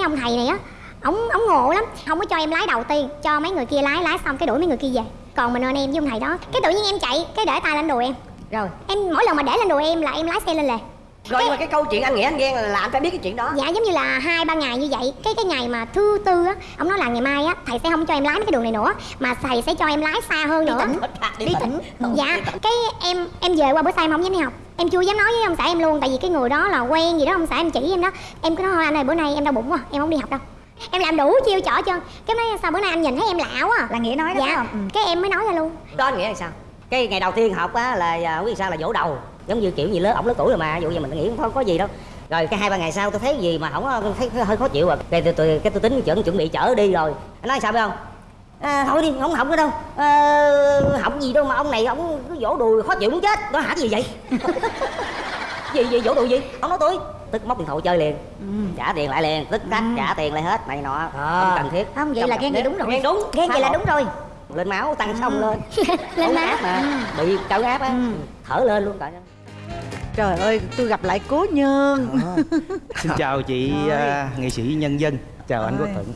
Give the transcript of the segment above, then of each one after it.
cái ông thầy này á ổng ổng ngộ lắm. Không có cho em lái đầu tiên cho mấy người kia lái lái xong cái đuổi mấy người kia về. Còn mình ơn em với ông thầy đó. Cái tự nhiên em chạy cái để tay lên đùi em. Rồi. Em mỗi lần mà để lên đùi em là em lái xe lên lề rồi nhưng mà cái câu chuyện anh nghĩa anh ghen là anh phải biết cái chuyện đó. Dạ giống như là hai ba ngày như vậy. Cái cái ngày mà thứ tư á ông nói là ngày mai á thầy sẽ không cho em lái mấy cái đường này nữa mà thầy sẽ cho em lái xa hơn nữa. đi đi tỉnh. Dạ cái em em về qua bữa sau em không dám đi học. Em chưa dám nói với ông xã em luôn tại vì cái người đó là quen gì đó ông xã em chỉ em đó. Em cứ nói thôi anh ơi bữa nay em đau bụng quá em không đi học đâu. Em làm đủ chiêu trò chân cái nói sao bữa nay anh nhìn thấy em lạ quá à. Là nghĩa nói đó phải dạ không? Ừ. cái em mới nói ra luôn. Đó anh nghĩa là sao? Cái ngày đầu tiên học á là à, không biết sao là vỗ đầu giống như kiểu gì lớn ổng lớn tuổi rồi mà dụ như mình nghĩ không có gì đâu. Rồi cái hai ba ngày sau tôi thấy gì mà không thấy hơi khó chịu rồi. Cái tôi, tôi cái tôi tính chuẩn chuẩn bị chở đi rồi. Anh nói sao biết không? À, thôi đi không học nữa đâu. À, học gì đâu mà ông này ông cứ vỗ đùi khó chịu muốn chết. Nó hả gì vậy? Gì gì vỗ đùi gì? Ông nói tôi. Tức móc điện thoại chơi liền. Trả tiền lại liền. Tức tắc trả tiền lại hết này nọ. Không cần thiết. Không vậy Trong là ghen vậy đúng rồi. Ghen đúng ghen vậy là đúng rồi. Lên máu tăng xong lên. Lên Ốm má áp mà. Bị cao áp á thở lên luôn trời ơi. Trời ơi, tôi gặp lại cố nhân. Xin chào chị à, nghệ sĩ nhân dân. Chào anh Quốc Thuận.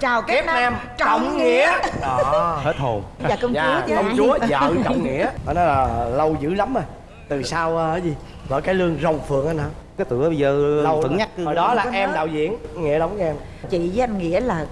Chào Kép Nam trọng nghĩa. đó Hết hồn. Dạ công chúa dạ chứ. công chúa vợ trọng nghĩa. Đó là lâu dữ lắm rồi. Từ sau ờ, cái gì? Vợ cái lương rồng phượng anh hả? Cái tựa bây giờ lâu Thuận rồi. nhắc. Hồi đó là em đạo diễn nghĩa đóng em. Chị với anh Nghĩa là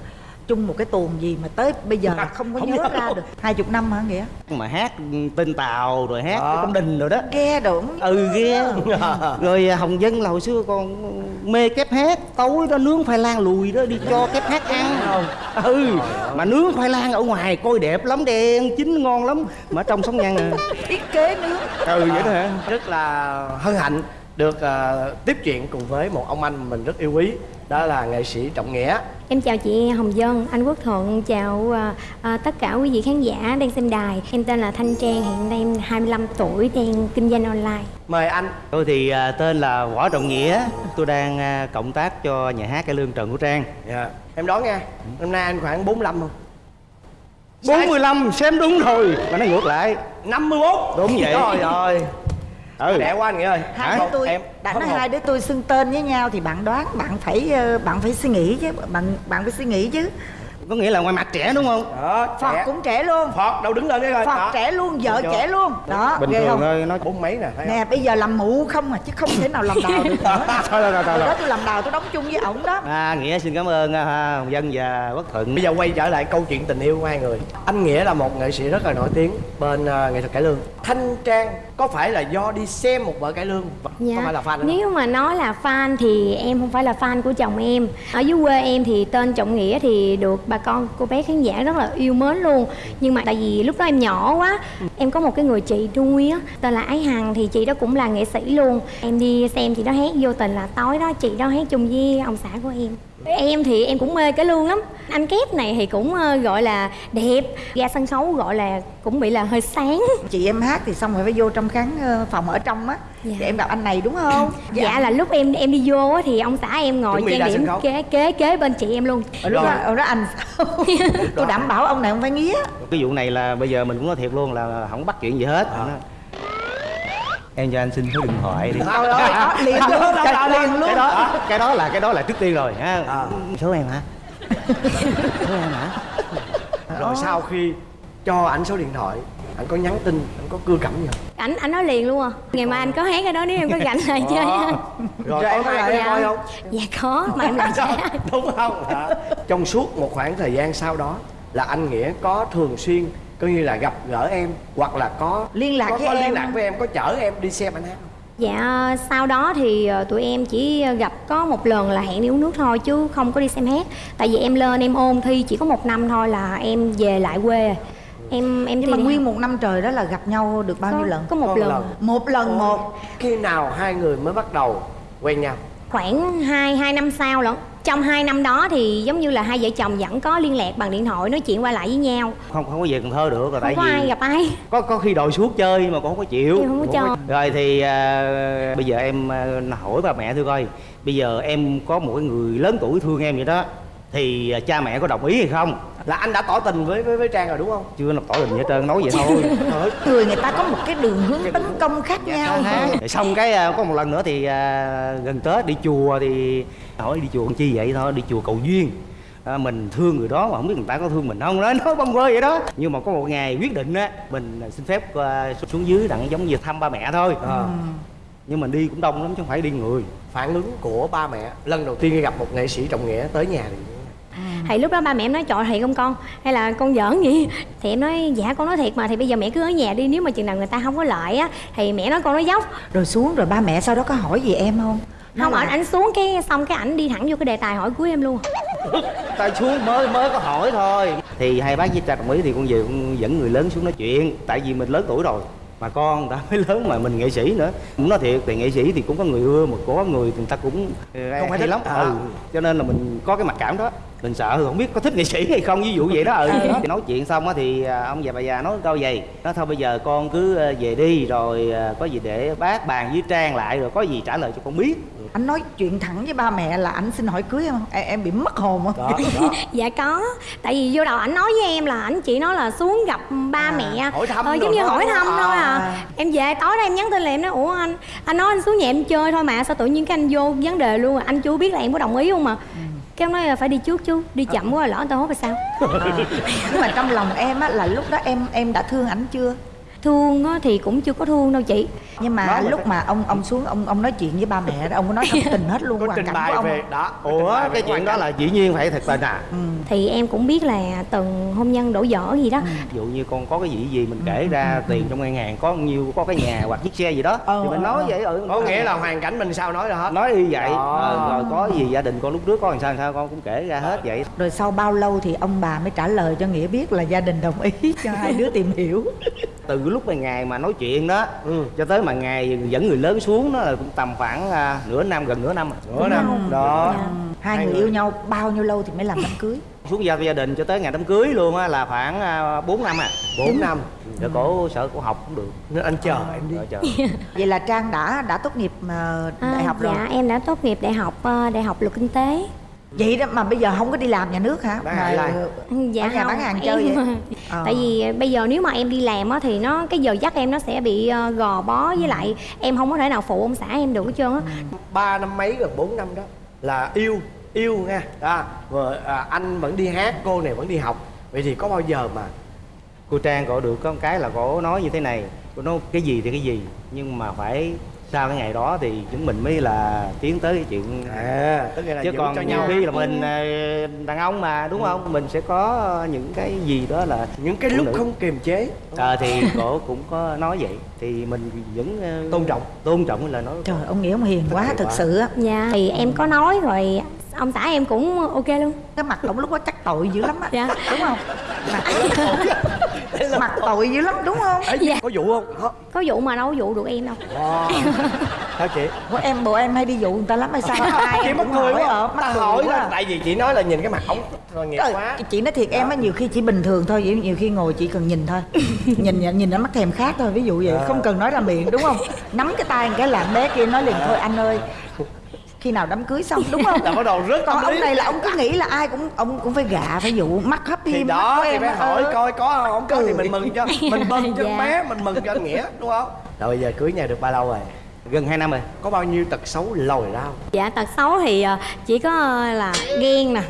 chung một cái tuồng gì mà tới bây giờ là không có Không nhớ nhớ ra được. Hai chục năm hả Nghĩa? Mà hát tên Tàu rồi hát Đó. cái công đình rồi đó. Ghe đụng Ừ ghê. Rồi à, Hồng Dân là hồi xưa còn mê kép hát. Tối đó nướng khoai lang lùi đó đi cho kép hát ăn. Ừ Mà nướng khoai lang ở ngoài coi đẹp lắm đen chín ngon lắm. Mà ở trong sống nhăn à. Thiết kế nước Ừ vậy đó hả? Rất là hân hạnh được ờ, tiếp chuyện cùng với một ông anh mình rất yêu quý. Đó là nghệ sĩ trọng nghĩa Em chào chị Hồng Dân, anh Quốc Thuận, chào à, à, tất cả quý vị khán giả đang xem đài. Em tên là Thanh Trang, hiện nay em 25 tuổi, đang kinh doanh online. mời anh. Tôi thì à, tên là Võ Trọng Nghĩa. Tôi đang à, cộng tác cho nhà hát cải lương Trần Quốc Trang. Dạ. Em đoán nha năm nay anh khoảng 45 không? 45 xem đúng rồi. Mà nó ngược lại. 51 Đúng vậy. trời ơi Ừ. Đẻ quá anh nghĩa ơi. Hai đứa tôi em đã nói hai đứa tôi xưng tên với nhau thì bạn đoán bạn phải ờ, bạn phải suy nghĩ chứ bạn bạn phải suy nghĩ chứ Có nghĩa là ngoài mặt trẻ đúng không? đó Phật trẻ. cũng trẻ luôn Phật đâu đứng lên đấy coi Phật Đó. trẻ luôn vợ chưa? trẻ luôn đó Bình thường không thôi nó bốn mấy nè không? nè bây giờ làm mụ không à chứ không thể nào làm đào được nữa Thôi rồi rồi rồi đó tôi làm đào tôi đóng chung với ổng đó À, Nghĩa xin cảm ơn à, Hồng Dân và Quốc Thuận Bây giờ quay trở lại câu chuyện tình yêu của hai người Anh Nghĩa là một nghệ sĩ rất là nổi tiếng bên ờ, nghệ thuật cải lương Thanh Trang có phải là do đi xem một vở cải lương Dạ. Có phải là fan không? Nếu mà nói là fan thì em không phải là fan của chồng em. Ở dưới quê em thì tên Trọng Nghĩa thì được bà con cô bé khán giả rất là yêu mến luôn. Nhưng mà tại vì lúc đó em nhỏ quá, em có một cái người chị nuôi á, tên là Ái Hằng thì chị đó cũng là nghệ sĩ luôn. Em đi xem chị đó hát vô tình là tối đó chị đó hát chung với ông xã của em. Em thì em cũng mê cái lương lắm. Anh kép này thì cũng ờ, gọi là đẹp Ra sân khấu gọi là cũng bị là hơi sáng. Chị em hát thì xong rồi phải vô trong khán ờ, phòng ở trong á. Dạ. thì em gặp anh này đúng không? Dạ là lúc em em đi vô á thì ông xã em ngồi trang điểm kế kế kế bên chị em luôn. Ở lúc Rồi. đó, ở đó anh sao? Tôi đảm bảo ông này không phải nghía Cái vụ này là bây giờ mình cũng nói thiệt luôn là không bắt chuyện gì hết. Nó- Em cho anh xin số điện thoại đi ơi đó, liền luôn cái, liền luôn cái đó cái đó là cái đó là trước tiên rồi ha À. số em hả số em hả Rồi sau khi cho ảnh số điện thoại Anh có nhắn tin, anh có cưa cẩm gì không? ảnh ảnh nói liền luôn à ngày mai anh có hát cái đó nếu em có rảnh lại chơi ha Rồi có em lại có dạ. coi không? dạ có mà em lại sẽ Đúng không? Đó. Trong suốt một khoảng thời gian sau đó Là anh Nghĩa có thường xuyên Coi như là gặp gỡ em Hoặc là có Liên lạc có, với có em. liên lạc với em Có chở em đi xem anh hát không? dạ sau đó thì ờ, tụi em chỉ gặp có một lần là hẹn đi uống nước thôi chứ không có đi xem hát tại vì em lên em ôn thi chỉ có một năm thôi là em về lại quê rồi. em em nhưng mà nguyên một năm trời đó là gặp nhau được bao có, nhiêu lần có một Có một lần lần. một lần một Khi nào hai người mới bắt đầu quen nhau? khoảng 2 hai năm sau lận trong hai năm đó thì giống như là hai vợ chồng vẫn có liên lạc bằng điện thoại nói chuyện qua lại với nhau. Không không có về Cần Thơ được rồi không tại có vì ai gặp ai. có có khi đòi xuống chơi mà cũng không có chịu. Không có cho. rồi thì à, bây giờ em à, hỏi ba mẹ tôi coi bây giờ em có một cái người lớn tuổi thương em vậy đó thì à, cha mẹ có đồng ý hay không? Là anh đã tỏ tình với với, với Trang rồi đúng không? chưa lập tỏ tình gì hết trơn nói vậy thôi. người người ta có một cái đường hướng tấn công khác nhau Rồi xong cái à, có một lần nữa thì à, gần tết đi chùa thì hỏi đi chùa chi vậy thôi đi chùa cầu duyên. À, mình thương người đó mà không biết người ta có thương mình không đó nói bông quơ vậy đó. Nhưng mà có một ngày quyết định á mình xin phép à, xuống dưới đặng giống như thăm ba mẹ thôi. Ờ. nhưng mà đi cũng đông lắm chứ không phải đi người. Phản ứng của ba mẹ lần đầu tiên gặp một nghệ sĩ trọng nghĩa tới nhà thì thì lúc đó ba mẹ em nói trời thiệt không con? Hay là con giỡn vậy? Thì em nói dạ con nói thiệt mà thì bây giờ mẹ cứ ở nhà đi nếu mà chừng nào người ta không có lợi á thì mẹ nói con nói dốc. Rồi xuống rồi ba mẹ sau đó có hỏi gì em không Không là- ảnh ảnh xuống cái xong cái ảnh đi thẳng vô cái đề tài hỏi cuối em luôn. Tay xuống mới mới có hỏi thôi. Thì hai bác với cha đồng ý thì con về con dẫn người lớn xuống nói chuyện. Tại vì mình lớn tuổi rồi mà con đã mới lớn mà mình nghệ sĩ nữa. Cũng nói thiệt thì nghệ sĩ thì cũng có người ưa mà có người người ta cũng ờ, Không phải hay thích. lắm. À. ừ cho nên là mình có cái mặc cảm đó mình sợ không biết có thích nghệ sĩ hay không ví dụ vậy đó ừ. Thì nói chuyện xong á thì à, ông già bà già nói câu vậy nói thôi bây giờ con cứ ờ, về đi rồi ờ, có gì để bác bàn với trang lại rồi có gì trả lời cho con biết. Anh nói chuyện thẳng với ba mẹ là anh xin hỏi cưới không? Em, em bị mất hồn không? Đó, đó. dạ có tại vì vô đầu ảnh nói với em là ảnh chỉ nói là xuống gặp ba À, mẹ. hỏi thăm ờ, giống như hỏi thăm À. thôi à. Em về tối đó em nhắn tin là em nói ủa anh anh nói anh xuống nhà em chơi thôi mà sao tự nhiên cái anh vô vấn đề luôn à? anh chú biết là em có đồng ý không mà cái em nói là phải đi trước chú đi chậm quá lỡ người ta hốt là sao? Nhưng mà trong lòng em á là lúc đó em em đã thương ảnh chưa thương á, thì cũng chưa có thương đâu chị. Nhưng mà Nói mà lúc phải- mà ông ông xuống ông ông nói chuyện với ba mẹ đó ông có nói thật tình hết luôn có hoàn cảnh của ông về đó ủa cái chuyện đó là dĩ nhiên phải thật tình à ừ. thì em cũng biết là từng hôn nhân đổ vỡ gì đó. Ví dụ như con có cái gì gì mình kể ra tiền trong ngân hàng có nhiêu có cái nhà hoặc chiếc xe gì đó. Ờ, thì mình ờ, nói ờ. vậy ừ có nghĩa là hoàn cảnh mình sao nói ra hết. Nói y vậy. Đó. Ờ, rồi có gì gia đình con lúc trước có làm sao làm sao con cũng kể ra hết vậy. Rồi sau bao lâu thì ông bà mới trả lời cho nghĩa biết là gia đình đồng ý cho hai đứa tìm hiểu từ lúc mà ngày mà nói chuyện đó Ừ. cho tới mà ngày dẫn người lớn xuống đó là cũng tầm khoảng à, nửa năm gần nửa năm à. Nửa năm. đó Dạ. hai, Hai người người. yêu nhau bao nhiêu lâu thì mới làm đám cưới xuống gia gia đình cho tới ngày đám cưới luôn á là khoảng à, 4 năm à bốn năm để cổ sợ cổ học cũng được nên anh chờ em đi chờ. vậy là trang đã đã tốt nghiệp ờ, À, đại học rồi dạ em đã tốt nghiệp đại học ờ, đại học luật kinh tế vậy đó mà bây giờ không có đi làm nhà nước hả Bán Mà- hàng lai. dạ Ở nhà không, bán hàng chơi em- vậy? Ờ. tại vì bây giờ nếu mà em đi làm á thì nó cái giờ giấc em nó sẽ bị ờ, gò bó với lại em không có thể nào phụ ông xã em được hết trơn á ba năm mấy gần bốn năm đó là yêu yêu nha à, vợ à, anh vẫn đi hát cô này vẫn đi học vậy thì có bao giờ mà cô trang cổ được có một cái là cổ nói như thế này cô nói cái gì thì cái gì nhưng mà phải sau cái ngày đó thì chúng mình mới là tiến tới cái chuyện à tức là chứ còn cho nhiều nhau khi là mình ờ, đàn ông mà đúng không? Mình sẽ có những cái gì đó là những cái lúc nữ. không kiềm chế. Ờ, thì cổ cũng có nói vậy. Thì mình vẫn ờ, Tôn trọng. tôn trọng cái lời nói trời ông nghĩa ông hiền quá thực sự á. Dạ thì em có nói rồi ông xã em cũng ok luôn. Cái mặt ông lúc đó chắc tội dữ lắm á. Dạ. đúng không? Mặt, mặt tội dữ lắm đúng không? Dạ. có vụ không? Có có vụ mà đâu có vụ được em đâu. Wow. hả chị? Ủa, em bộ em hay đi dụ người ta lắm hay sao? Ai chị cũng cười quá. mắc cười hỏi quá. là tại vì chị nói là nhìn cái mặt ổng rồi nghiệp quá. chị nói thiệt em á nhiều khi chỉ bình thường thôi vậy nhiều khi ngồi chỉ cần nhìn thôi. Nhìn nhìn nó mắt thèm khác thôi ví dụ vậy không cần nói ra miệng đúng không? Nắm cái tay cái làm bé kia nói liền thôi anh ơi khi nào đám cưới xong đúng không? Là bắt đầu rất còn ông này là ông cứ nghĩ là ai cũng ông cũng phải gạ phải dụ mắt hấp thì đó thì em phải hỏi ờ. coi có không? Không có thì Cười. mình mừng cho mình mừng cho Dạ. bé mình mừng cho anh nghĩa đúng không? Rồi bây giờ cưới nhau được bao lâu rồi? Gần 2 năm rồi. Có bao nhiêu tật xấu lòi ra không? Dạ tật xấu thì ờ, chỉ có ờ, là ghen nè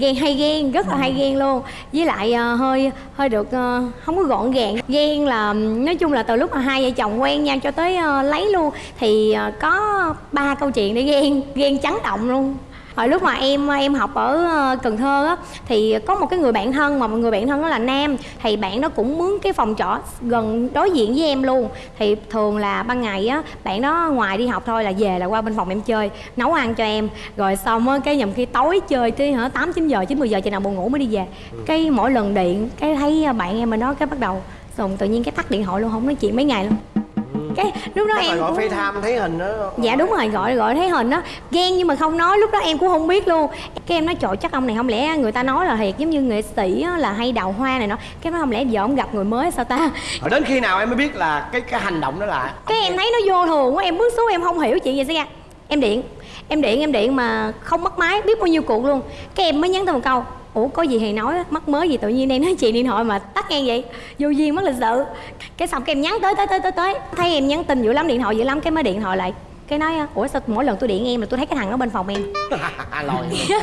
ghen hay ghen rất là hay ghen luôn. Với lại ờ, hơi hơi được ờ, không có gọn gàng. Ghen là nói chung là từ lúc mà hai vợ chồng quen nhau cho tới ờ, lấy luôn thì ờ, có ba câu chuyện để ghen ghen chấn động luôn hồi lúc mà em em học ở ờ, Cần Thơ á thì có một cái người bạn thân mà một người bạn thân đó là nam. Thì bạn đó cũng mướn cái phòng trọ gần đối diện với em luôn. Thì thường là ban ngày á bạn đó ngoài đi học thôi là về là qua bên phòng em chơi nấu ăn cho em. Rồi xong á cái nhầm khi tối chơi tới hả tám chín giờ chín mười giờ chừng nào buồn ngủ mới đi về. Cái mỗi lần điện cái thấy bạn em bên đó cái bắt đầu xong tự nhiên cái tắt điện thoại luôn không nói chuyện mấy ngày luôn cái lúc đó Chắc em gọi cũng FaceTime thấy hình đó. Dạ đúng rồi gọi gọi thấy hình đó. Ghen nhưng mà không nói lúc đó em cũng không biết luôn. Cái em nói trời chắc ông này không lẽ người ta nói là thiệt giống như nghệ sĩ á, là hay đào hoa này nó cái nói không lẽ giờ ông gặp người mới sao ta? Rồi đến khi nào em mới biết là cái cái hành động đó là cái em thấy nó vô thường quá em bước xuống em không hiểu chuyện gì xảy ra em điện em điện em điện mà không mất máy biết bao nhiêu cuộc luôn. Cái em mới nhắn tới một câu ủa có gì thì nói á, mắc mới gì tự nhiên đang nói chuyện điện thoại mà tắt ngang vậy? Vô duyên mất lịch sự. Cái xong cái em nhắn tới tới tới tới tới. Thấy em nhắn tin dữ lắm điện thoại dữ lắm cái mới điện thoại lại. Cái nói ủa sao mỗi lần tôi điện em là tôi thấy cái thằng ở bên phòng em? Lòi.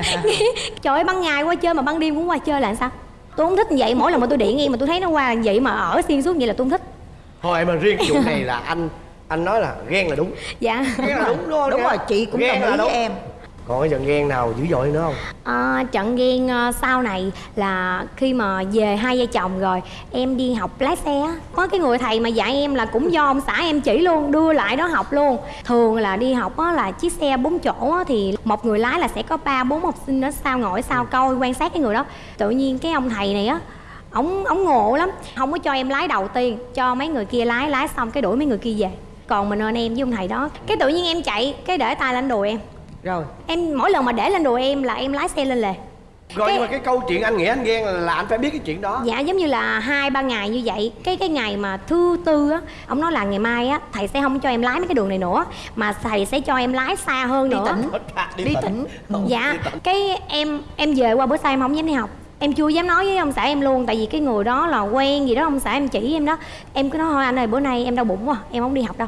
Trời ơi ban ngày qua chơi mà ban đêm cũng qua chơi là sao? Tôi không thích như vậy. Mỗi lần mà tôi điện em mà tôi thấy nó qua như vậy mà ở xuyên suốt vậy là tôi không thích. Thôi mà riêng cái vụ này là anh anh nói là ghen là đúng. Dạ. Ghen là đúng đúng không? Đúng rồi chị cũng Ghen đồng là ý với đúng. em còn cái trận ghen nào dữ dội nữa không? À, trận ghen ờ, sau này là khi mà về hai vợ chồng rồi em đi học lái xe á, có cái người thầy mà dạy em là cũng do ông xã em chỉ luôn đưa lại đó học luôn. Thường là đi học á, là chiếc xe bốn chỗ á, thì một người lái là sẽ có ba bốn học sinh ở sau ngồi sau coi quan sát cái người đó. Tự nhiên cái ông thầy này á ổng ổng ngộ lắm không có cho em lái đầu tiên cho mấy người kia lái lái xong cái đuổi mấy người kia về. Còn mình ơn em với ông thầy đó. Cái tự nhiên em chạy cái để tay lên đùi em rồi. Em mỗi lần mà để lên đùi em là em lái xe lên lề. Rồi Cái- nhưng mà cái câu chuyện anh nghĩ anh ghen là, là anh phải biết cái chuyện đó. Dạ giống như là hai ba ngày như vậy. Cái cái ngày mà thứ tư á ông nói là ngày mai á thầy sẽ không cho em lái mấy cái đường này nữa mà thầy sẽ cho em lái xa hơn nữa. đi tỉnh. dạ cái em em về qua bữa sau em không dám đi học. Em chưa dám nói với ông xã em luôn tại vì cái người đó là quen gì đó ông xã em chỉ em đó. Em cứ nói thôi anh ơi bữa nay em đau bụng quá em không đi học đâu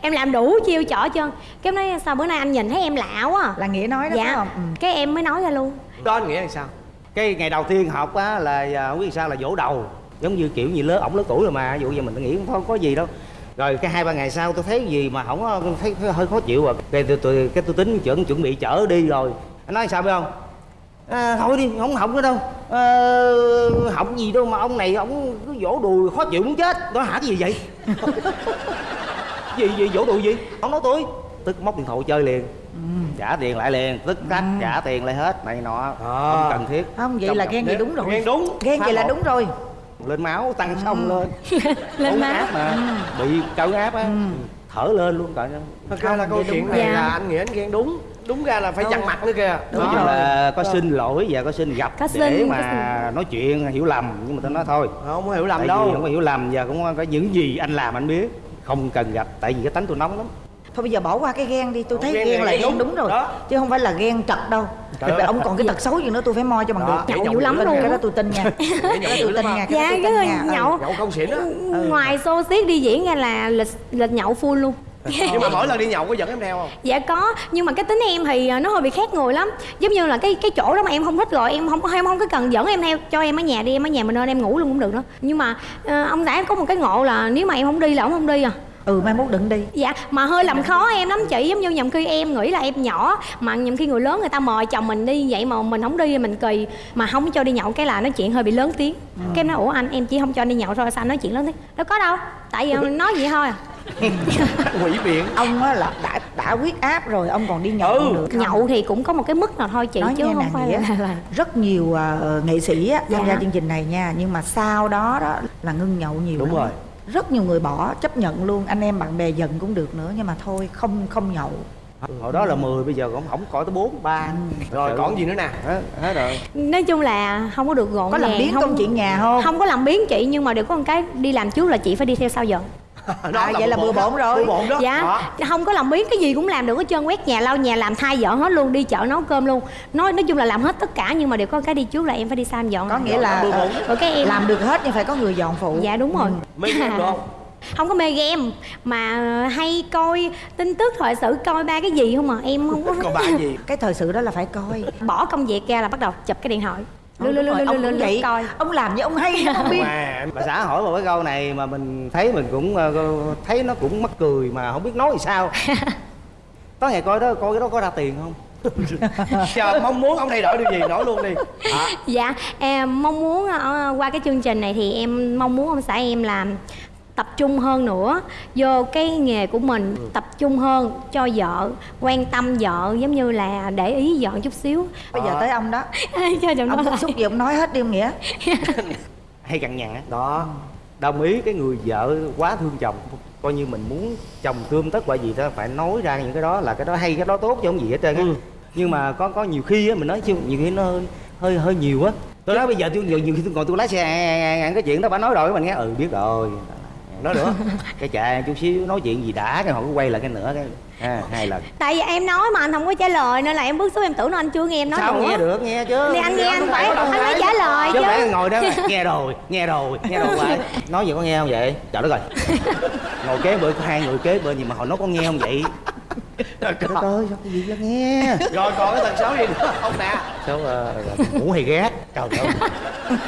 em làm đủ chiêu trò chân cái em nói sao bữa nay anh nhìn thấy em lạ quá à?" là nghĩa nói đó phải dạ không? Ừ. cái em mới nói ra luôn. Đó anh nghĩ là sao? Cái ngày đầu tiên học á là à, không biết sao là vỗ đầu. Giống như kiểu như lớn ổng lớn tuổi rồi mà. Ví dụ như mình nghĩ không có, gì đâu. Rồi cái hai ba ngày sau tôi thấy gì mà không có- thấy, thấy hơi khó chịu rồi cái tôi, tôi cái tôi tính chuẩn chuẩn bị chở đi rồi. Anh nói sao biết không? À, thôi đi không học nữa đâu. À, học gì đâu mà ông này ông cứ vỗ đùi khó chịu muốn chết. Đó hả cái gì vậy gì gì vỗ đùi gì? Ông nói tôi. Tức móc điện thoại chơi liền. Trả tiền lại liền. Tức khắc trả tiền lại hết. Này nọ. Không cần thiết. Không vậy Trong là ghen gì nếu- đúng rồi. Ghen đúng. Ghen vậy là đúng rồi. Lên máu tăng xong lên. Lên Ốm má áp mà. Bị cao áp á. Thở lên luôn cả thật ra là câu vậy chuyện đúng này rồi. là Dạ. anh nghĩ anh ghen đúng. Đúng ra là phải dằn mặt nữa kìa. Nói chung là có xin lỗi và có xin gặp Có để xin, có mà nói chuyện hiểu lầm. Nhưng mà tôi nói thôi. Không có hiểu lầm tại đâu. vì không có hiểu lầm và cũng có những gì anh làm anh biết không cần gặp tại vì cái tánh tôi nóng lắm thôi bây giờ bỏ qua cái ghen đi tôi Ồ, thấy ghen ghen là ghen đúng. đúng rồi Đó. chứ không phải là ghen trật đâu Trời ơi. ông còn cái tật xấu gì nữa tôi phải moi cho bằng Đó, được nhậu dữ lắm luôn. cái đó tôi tin nha cái đó tôi tin nha dạ tôi cái tin người nha. Ừ. nhậu nhậu không xỉn á ngoài xô xiết đi diễn ra là lịch lịch nhậu full luôn nhưng mà mỗi lần đi nhậu có dẫn em theo không? Dạ có. Nhưng mà cái tính em thì à, nó hơi bị khác người lắm. Giống như là cái cái chỗ đó mà em không thích rồi em không em không có cần dẫn em theo. Cho em ở nhà đi em ở nhà mình nên em ngủ luôn cũng được nữa. Nhưng mà à, ông xã em có một cái ngộ là nếu mà em không đi là ông không đi à. Ừ mai mốt đừng đi. Dạ mà hơi làm khó em lắm chị. Giống như nhầm khi em nghĩ là em nhỏ mà nhầm khi người lớn người ta mời chồng mình đi vậy mà mình không đi thì mình kỳ. Mà không cho đi nhậu cái là nói chuyện hơi bị lớn tiếng. Cái em nói ủa anh em chỉ không cho anh đi nhậu thôi sao anh nói chuyện lớn tiếng? Đâu có đâu tại vì nói vậy thôi à quỷ biện ông á là đã đã huyết áp rồi ông còn đi nhậu Ừ. được không? nhậu thì cũng có một cái mức nào thôi chị nói chứ nghe không nè phải là, là rất nhiều à, nghệ sĩ á, tham Dạ. gia chương trình này nha nhưng mà sau đó đó là ngưng nhậu nhiều Đúng lắm. rồi. rất nhiều người bỏ chấp nhận luôn anh em bạn bè giận cũng được nữa nhưng mà thôi không không nhậu hồi đó là 10 bây giờ cũng không coi tới 4 3 rồi còn gì nữa nè hết, hết rồi nói chung là không có được gọn có làm biến không công chuyện nhà không không có làm biến chị nhưng mà đều có một cái đi làm trước là chị phải đi theo sau giờ Đó À, vậy là bừa bộn rồi. bừa bộn đó. Dạ Đó. không có làm biến cái gì cũng làm được hết trơn. Quét nhà lau nhà làm thay vợ hết luôn đi chợ nấu cơm luôn. Nói nói chung là làm hết tất cả nhưng mà đều có cái đi trước là em phải đi em dọn. Có nghĩa là bừa bộn. rồi cái em làm được hết nhưng phải có người dọn phụ. Dạ đúng rồi. Mấy em được không không có mê game mà hay coi tin tức thời sự coi ba cái gì không mà em không có còn ba gì? Cái thời sự đó là phải coi. Bỏ công việc ra là bắt đầu chụp cái điện thoại lưu lưu lưu lưu lưu ông vậy coi ông làm như ông hay không biết mà bà xã hỏi một cái câu này mà mình thấy mình cũng thấy nó cũng mắc cười mà không biết nói gì sao có ngày coi đó coi cái đó có ra tiền không chờ mong muốn ông thay đổi điều gì nói luôn đi à, Dạ, em mong muốn qua cái chương trình này thì em mong muốn ông xã em làm tập trung hơn nữa vô cái nghề của mình tập trung hơn cho vợ quan tâm vợ giống như là để ý vợ chút xíu. Bây giờ tới ông đó. Cho ông nói bức xúc gì ông nói hết đi ông nghĩa. Hay cằn nhằn á. Đó. Đồng ý cái người vợ quá thương chồng coi như mình muốn chồng tươm tất bởi gì đó phải nói ra những cái đó là cái đó hay cái đó tốt chứ không gì hết trơn á. Ừ. nhưng mà có có nhiều khi á mình nói chứ nhiều khi nó hơi hơi, hơi nhiều á. Tôi nói bây giờ tôi nhiều, nhiều khi tôi còn tôi lái xe cái chuyện đó bà nói rồi mình nghe ừ biết rồi nói nữa cái chạy chút xíu nói chuyện gì đã cái họ cứ quay lại cái nữa cái à, hai lần. Tại vì em nói mà anh không có trả lời nên là em bức xúc em tưởng nó anh chưa nghe em nói sao nữa. nghe được nghe chứ. Thì anh nghe anh phải anh phải trả lời chứ chứ. phải ngồi đó nghe rồi nghe rồi nghe rồi vậy nói gì có nghe không vậy? Trời đất rồi ngồi kế bên có hai người kế bên gì mà họ nói có nghe không vậy? Trời còn, ơi sao cái gì đó nghe rồi còn cái tật xấu gì nữa không nè? Sao ờ, ngủ hay gác Trời ơi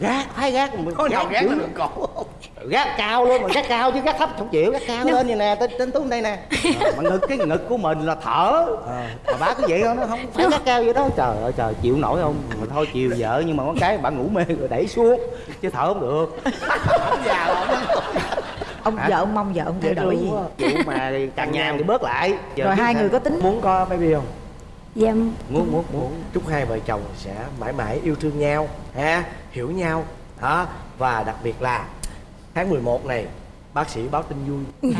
Gác, phải gác có nào gác dữ. lên cổ gác cao luôn mà gác cao chứ gác thấp không chịu gác cao lên vậy nè tên tên tú đây nè. Ờ, mà ngực cái ngực của mình là thở. Mà bá cứ vậy không nó không phải gác cao vậy đó. Trời ơi trời chịu nổi không? Mà thôi chiều vợ nhưng mà có cái bạn ngủ mê rồi đẩy xuống chứ thở không được. Ông già ông Hả? vợ ông mong vợ ông thay đổi gì? chịu mà càng nhàn thì bớt lại. Giờ rồi hai người có tính muốn có baby không dạ. Muốn muốn muốn. Chúc hai vợ chồng sẽ mãi mãi yêu thương nhau ha? Hiểu nhau đó và đặc biệt là tháng 11 này bác sĩ báo tin vui.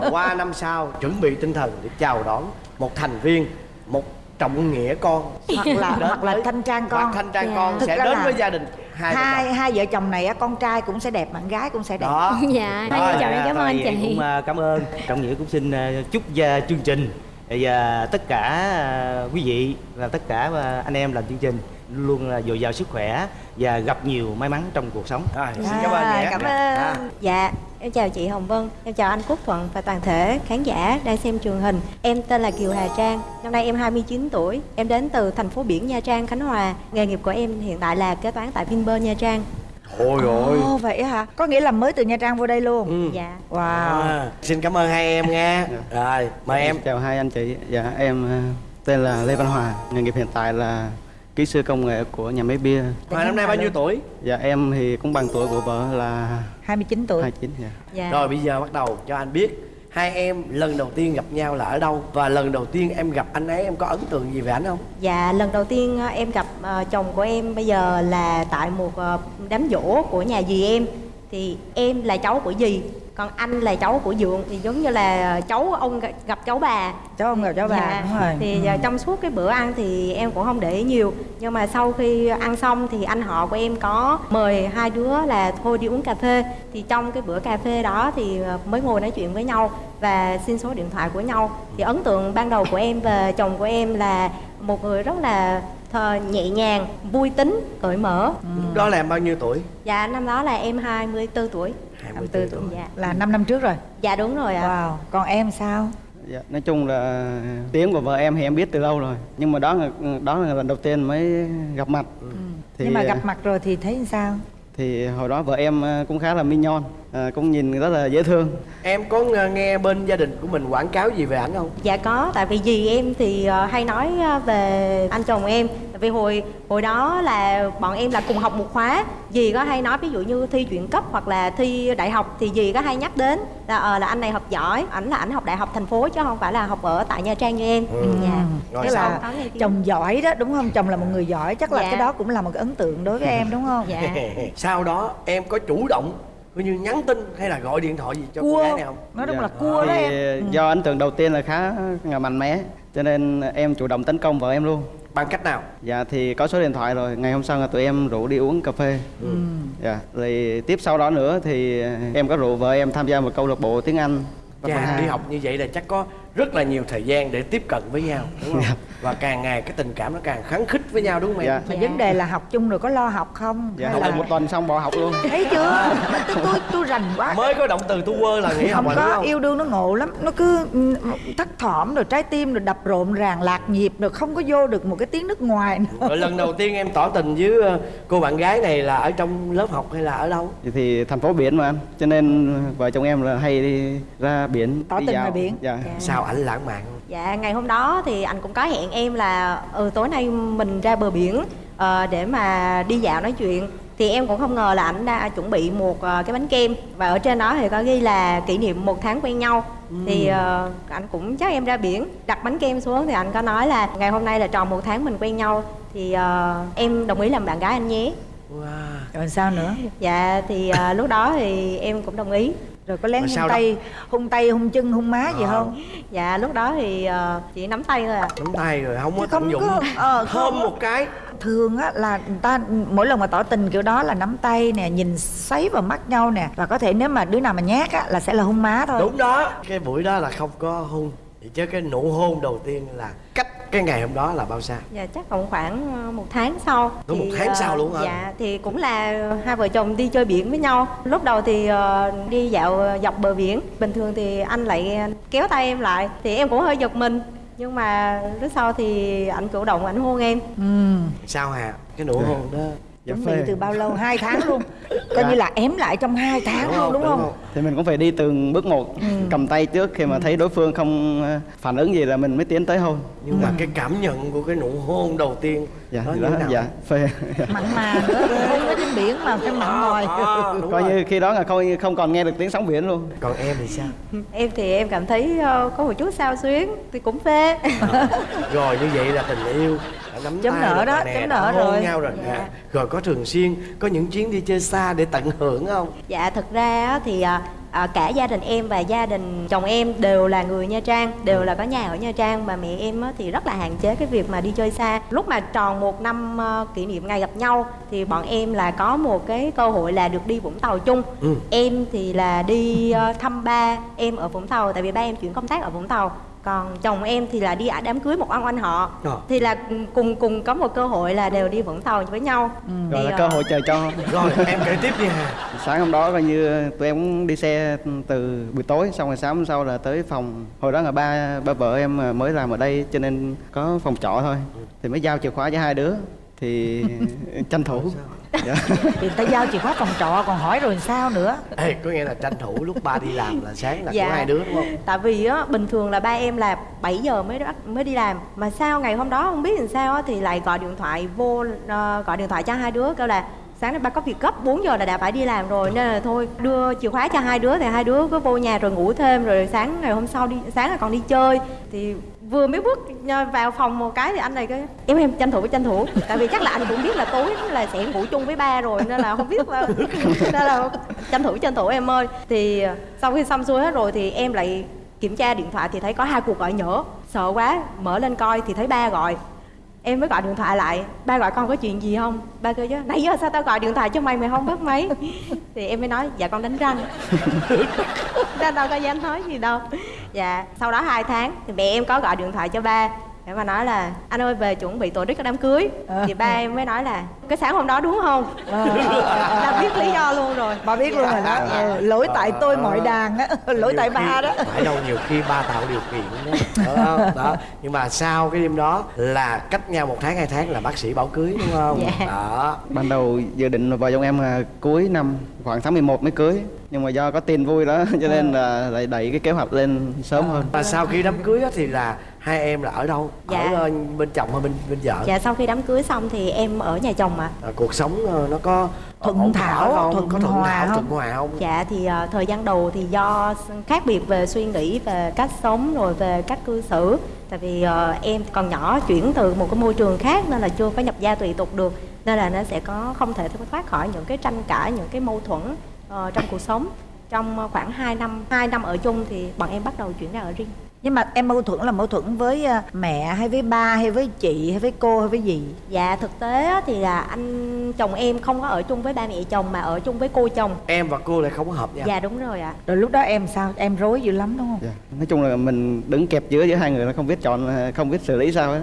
Và qua năm sau chuẩn bị tinh thần để chào đón một thành viên một trọng nghĩa con. Hoặc là Đến hoặc là thanh trang hoặc con thanh trang Dạ. con Thực sẽ đến là với gia đình hai, vợ hai chồng. hai vợ chồng này á con trai cũng sẽ đẹp bạn gái cũng sẽ đẹp. Đó. Dạ. Hai Rồi, vợ chồng em cảm ơn chị. cũng à, cảm ơn. Trọng nghĩa cũng xin à, chúc gia chương trình và tất cả à, quý vị và tất cả à, anh em làm chương trình luôn là dồi dào sức khỏe và gặp nhiều may mắn trong cuộc sống. Rồi, xin cảm ơn À, nhé. cảm À. ơn. Dạ em chào chị hồng vân em chào anh quốc thuận và toàn thể khán giả đang xem truyền hình. Em tên là kiều hà trang năm nay em 29 tuổi. Em đến từ thành phố biển nha trang khánh hòa. Nghề nghiệp của em hiện tại là kế toán tại vinpearl nha trang Ôi ôi Ồ vậy hả? Có nghĩa là mới từ Nha Trang vô đây luôn. ừ. dạ Wow. à, xin cảm ơn hai em nha rồi mời em Chào hai anh chị, dạ em ờ, tên là Lê Văn Hòa, nghề nghiệp hiện tại là kỹ sư công nghệ của nhà máy bia. Hòa năm nay bao nhiêu tuổi Dạ em thì cũng bằng tuổi của vợ là 29 tuổi. 29 dạ. dạ Rồi bây giờ bắt đầu cho anh biết Hai em lần đầu tiên gặp nhau là ở đâu? Và lần đầu tiên em gặp anh ấy em có ấn tượng gì về anh không? Dạ, lần đầu tiên ờ, em gặp uh, chồng của em bây giờ là tại một uh, đám giỗ của nhà dì em. Thì em là cháu của dì, còn anh là cháu của dượng Thì giống như là cháu ông gặp- cháu bà. Cháu ông gặp cháu bà, Dạ, đúng rồi. Thì Ừ. ờ, trong suốt cái bữa ăn thì em cũng không để ý nhiều. Nhưng mà sau khi ăn xong thì anh họ của em có mời hai đứa là thôi đi uống cà phê. Thì trong cái bữa cà phê đó thì ờ, mới ngồi nói chuyện với nhau Và xin số điện thoại của nhau. Thì ấn tượng ban đầu của em về chồng của em là một người rất là thờ, nhẹ nhàng, vui tính, cởi mở. Lúc đó là em bao nhiêu tuổi? Dạ năm đó là em 24 tuổi 24 tuổi Dạ, Là 5 năm trước rồi. dạ đúng rồi ạ Wow. Còn em sao? dạ. Nói chung là tiếng của vợ em thì em biết từ lâu rồi, nhưng mà đó là đó là lần đầu tiên mới gặp mặt. Thì, Nhưng mà ờ, gặp mặt rồi thì thấy sao? thì hồi đó vợ em ờ, cũng khá là minh ờ, cũng nhìn rất là dễ thương. Em có ng- nghe bên gia đình của mình quảng cáo gì về ảnh không Dạ có, tại vì dì em thì ờ, hay nói ờ, về anh chồng em Tại vì hồi hồi đó là bọn em là cùng học một khóa Dì có hay nói ví dụ như thi chuyển cấp hoặc là thi đại học Thì dì có hay nhắc đến là ờ, là anh này học giỏi Ảnh là ảnh học đại học thành phố chứ không phải là học ở tại Nha Trang như em Dạ Rồi Tức là chồng giỏi đó đúng không? Chồng là một người giỏi, chắc là Dạ. cái đó cũng là một cái ấn tượng đối với em đúng không? Dạ Sau đó em có chủ động Coi như nhắn tin hay là gọi điện thoại gì cho cô Cua. gái này không Nói đúng Dạ. là cua đó em. ờ, Do ấn tượng đầu tiên là khá là mạnh mẽ, cho nên em chủ động tấn công vợ em luôn. Bằng cách nào Dạ thì có số điện thoại rồi, ngày hôm sau là tụi em rủ đi uống cà phê. Ừ. Dạ, rồi tiếp sau đó nữa thì em có rủ vợ em tham gia một câu lạc bộ tiếng Anh. Chà, đi học như vậy là chắc có rất là nhiều thời gian để tiếp cận với nhau đúng không? Và càng ngày cái tình cảm nó càng kháng khích với nhau đúng không em? Dạ. Mà vấn đề là học chung rồi có lo học không? Dạ, học là... được một tuần xong bỏ học luôn. Thấy chưa? tôi tôi rành quá. Mới có động từ tu quơ là học không đúng có không? yêu đương nó ngộ lắm nó cứ ừ, thắt thỏm rồi trái tim rồi đập rộn ràng lạc nhịp rồi không có vô được một cái tiếng nước ngoài nữa. Lần đầu tiên em tỏ tình với ờ, cô bạn gái này là ở trong lớp học hay là ở đâu? Thì, thì thành phố biển mà anh, cho nên vợ chồng em là hay đi ra biển. Tỏ đi tình ngoài biển. Dạ. Sao ảnh lãng mạn? Dạ ngày hôm đó thì anh cũng có hẹn em là ừ tối nay mình ra bờ biển ờ, để mà đi dạo nói chuyện. Thì em cũng không ngờ là anh đã chuẩn bị một ờ, cái bánh kem. Và ở trên đó thì có ghi là kỷ niệm một tháng quen nhau. Thì ờ, anh cũng chắc em ra biển đặt bánh kem xuống thì anh có nói là ngày hôm nay là tròn một tháng mình quen nhau. Thì ờ, em đồng ý làm bạn gái anh nhé. Wow. rồi sao nữa? Dạ thì ờ, lúc đó thì em cũng đồng ý rồi có lén Rồi hung sao đó? tay hung tay hung chân hung má gì Ờ. không? Dạ lúc đó thì ờ, chỉ nắm tay thôi ạ Nắm tay rồi không có không tận dụng. có- ờ, không. Thơm một cái. Thường á là người ta mỗi lần mà tỏ tình kiểu đó là nắm tay nè nhìn xoáy vào mắt nhau nè. Và có thể nếu mà đứa nào mà nhát á là sẽ là hung má thôi. Đúng đó. Cái buổi đó là không có hôn vậy chứ cái nụ hôn đầu tiên là cách cái ngày hôm đó là bao xa? Dạ chắc cũng khoảng ờ, một tháng sau. Có một tháng ờ, sau luôn hả? Dạ thì cũng là hai vợ chồng đi chơi biển với nhau. Lúc đầu thì ờ, đi dạo dọc bờ biển. Bình thường thì anh lại kéo tay em lại Thì em cũng hơi giật mình. Nhưng mà lúc sau thì anh chủ động anh hôn em. Ừ sao hà? Cái nụ hôn đó dạ chuẩn bị từ bao lâu? Hai tháng luôn. Coi Dạ. như là ém lại trong hai tháng Đúng luôn không? đúng Đúng không? thì mình cũng phải đi từng bước một cầm tay trước khi mà thấy đối phương không ờ, phản ứng gì là mình mới tiến tới hôn nhưng mà cái cảm nhận của cái nụ hôn đầu tiên dạ đó thế nào? dạ phê. Mặn mà nữa hôn ở trên biển mà phải mặn mòi À, đúng coi rồi. như khi đó là không không còn nghe được tiếng sóng biển luôn. Còn em thì sao? Em thì em cảm thấy ờ, có một chút sao xuyến Thì cũng phê. Rồi như vậy là tình yêu đã nắm Chấm được đó, rồi nè, chấm hôn rồi. nhau rồi. Dạ. rồi có thường xuyên có những chuyến đi chơi xa để tận hưởng không? Dạ thực ra á, thì à, cả gia đình em và gia đình chồng em đều là người Nha Trang Đều là có nhà ở Nha Trang Mà mẹ em thì rất là hạn chế cái việc mà đi chơi xa. Lúc mà tròn một năm ờ, kỷ niệm ngày gặp nhau Thì bọn em là có một cái cơ hội là được đi Vũng Tàu chung. Ừ. Em thì là đi ờ, thăm ba em ở Vũng Tàu Tại vì ba em chuyển công tác ở Vũng Tàu còn chồng em thì là đi đám cưới một ông anh họ. Ờ. thì là cùng cùng có một cơ hội là đều đi vũng tàu với nhau. Rồi Thì, là ờ, cơ hội trời cho. Rồi em kể tiếp đi hà. Sáng hôm đó coi như tụi em cũng đi xe từ buổi tối xong rồi sáng hôm sau là tới phòng. Hồi đó là ba ba vợ em mới làm ở đây cho nên có phòng trọ thôi. Thì mới giao chìa khóa cho hai đứa. Thì tranh thủ dạ. thì ta giao chìa khóa phòng trọ còn hỏi rồi sao nữa. Ê, có nghĩa là tranh thủ lúc ba đi làm là sáng là Dạ. của hai đứa đúng không? Tại vì á, bình thường là ba em là 7 giờ mới bắt mới đi làm. Mà sao ngày hôm đó không biết làm sao á, thì lại gọi điện thoại vô ờ, Gọi điện thoại cho hai đứa kêu là Sáng nay ba có việc gấp 4 giờ là đã phải đi làm rồi. Nên là thôi đưa chìa khóa cho hai đứa Thì hai đứa cứ vô nhà rồi ngủ thêm Rồi sáng ngày hôm sau đi sáng là còn đi chơi. Thì vừa mới bước vào phòng một cái thì anh này cái em em tranh thủ tranh thủ. Tại vì chắc là anh cũng biết là tối là sẽ ngủ chung với ba rồi nên là không biết là nên là tranh thủ tranh thủ em ơi. Thì ờ, sau khi xong xuôi hết rồi thì em lại kiểm tra điện thoại thì thấy có hai cuộc gọi nhỡ sợ quá, mở lên coi thì thấy ba gọi em mới gọi điện thoại lại. Ba gọi con có chuyện gì không? Ba kêu chứ, nãy giờ sao tao gọi điện thoại cho mày mày không bắt máy? Thì em mới nói dạ con đánh răng. Nên đâu có dám nói gì đâu. Dạ sau đó hai tháng thì mẹ em có gọi điện thoại cho ba để mà nói là anh ơi về chuẩn bị tổ chức cái đám cưới. Thì ba em mới nói là cái sáng hôm đó đúng không? Đã biết lý do luôn rồi. Bà biết luôn rồi đó. Ờ, lỗi tại tôi mọi đàn á. Lỗi tại ba đó. Phải đâu nhiều khi ba tạo điều kiện đó. đó, đó. nhưng mà sau cái đêm đó là cách nhau một tháng hai tháng là bác sĩ bảo cưới đúng không? Dạ. đó. Ban đầu dự định là vợ chồng em là cuối năm khoảng tháng 11 mới cưới. Nhưng mà do có tin vui đó cho nên là lại đẩy cái kế hoạch lên sớm hơn. Và sau khi đám cưới á thì là hai em là ở đâu? Dạ. ở ờ, bên chồng hay bên bên vợ? Dạ sau khi đám cưới xong thì em ở nhà chồng ạ. À, cuộc sống ờ, nó có Thuận thảo, không? thuận có thuận hòa thảo không? thuận hòa không? Dạ thì ờ, thời gian đầu thì do khác biệt về suy nghĩ về cách sống rồi về cách cư xử. Tại vì ờ, em còn nhỏ chuyển từ một cái môi trường khác nên là chưa có nhập gia tùy tục được Nên là nó sẽ có không thể thoát khỏi những cái tranh cãi, những cái mâu thuẫn ờ, trong cuộc sống. Trong ờ, khoảng 2 năm, 2 năm ở chung thì bọn em bắt đầu chuyển ra ở riêng. Nhưng mà em mâu thuẫn là mâu thuẫn với à, mẹ hay với ba hay với chị hay với cô hay với gì? Dạ thực tế á, thì là anh chồng em không có ở chung với ba mẹ chồng mà ở chung với cô chồng. Em và cô lại không có hợp nhau Dạ đúng rồi ạ. Rồi lúc đó em sao? Em rối dữ lắm đúng không? Dạ. nói chung là mình đứng kẹp giữa giữa hai người nó không biết chọn không biết xử lý sao á.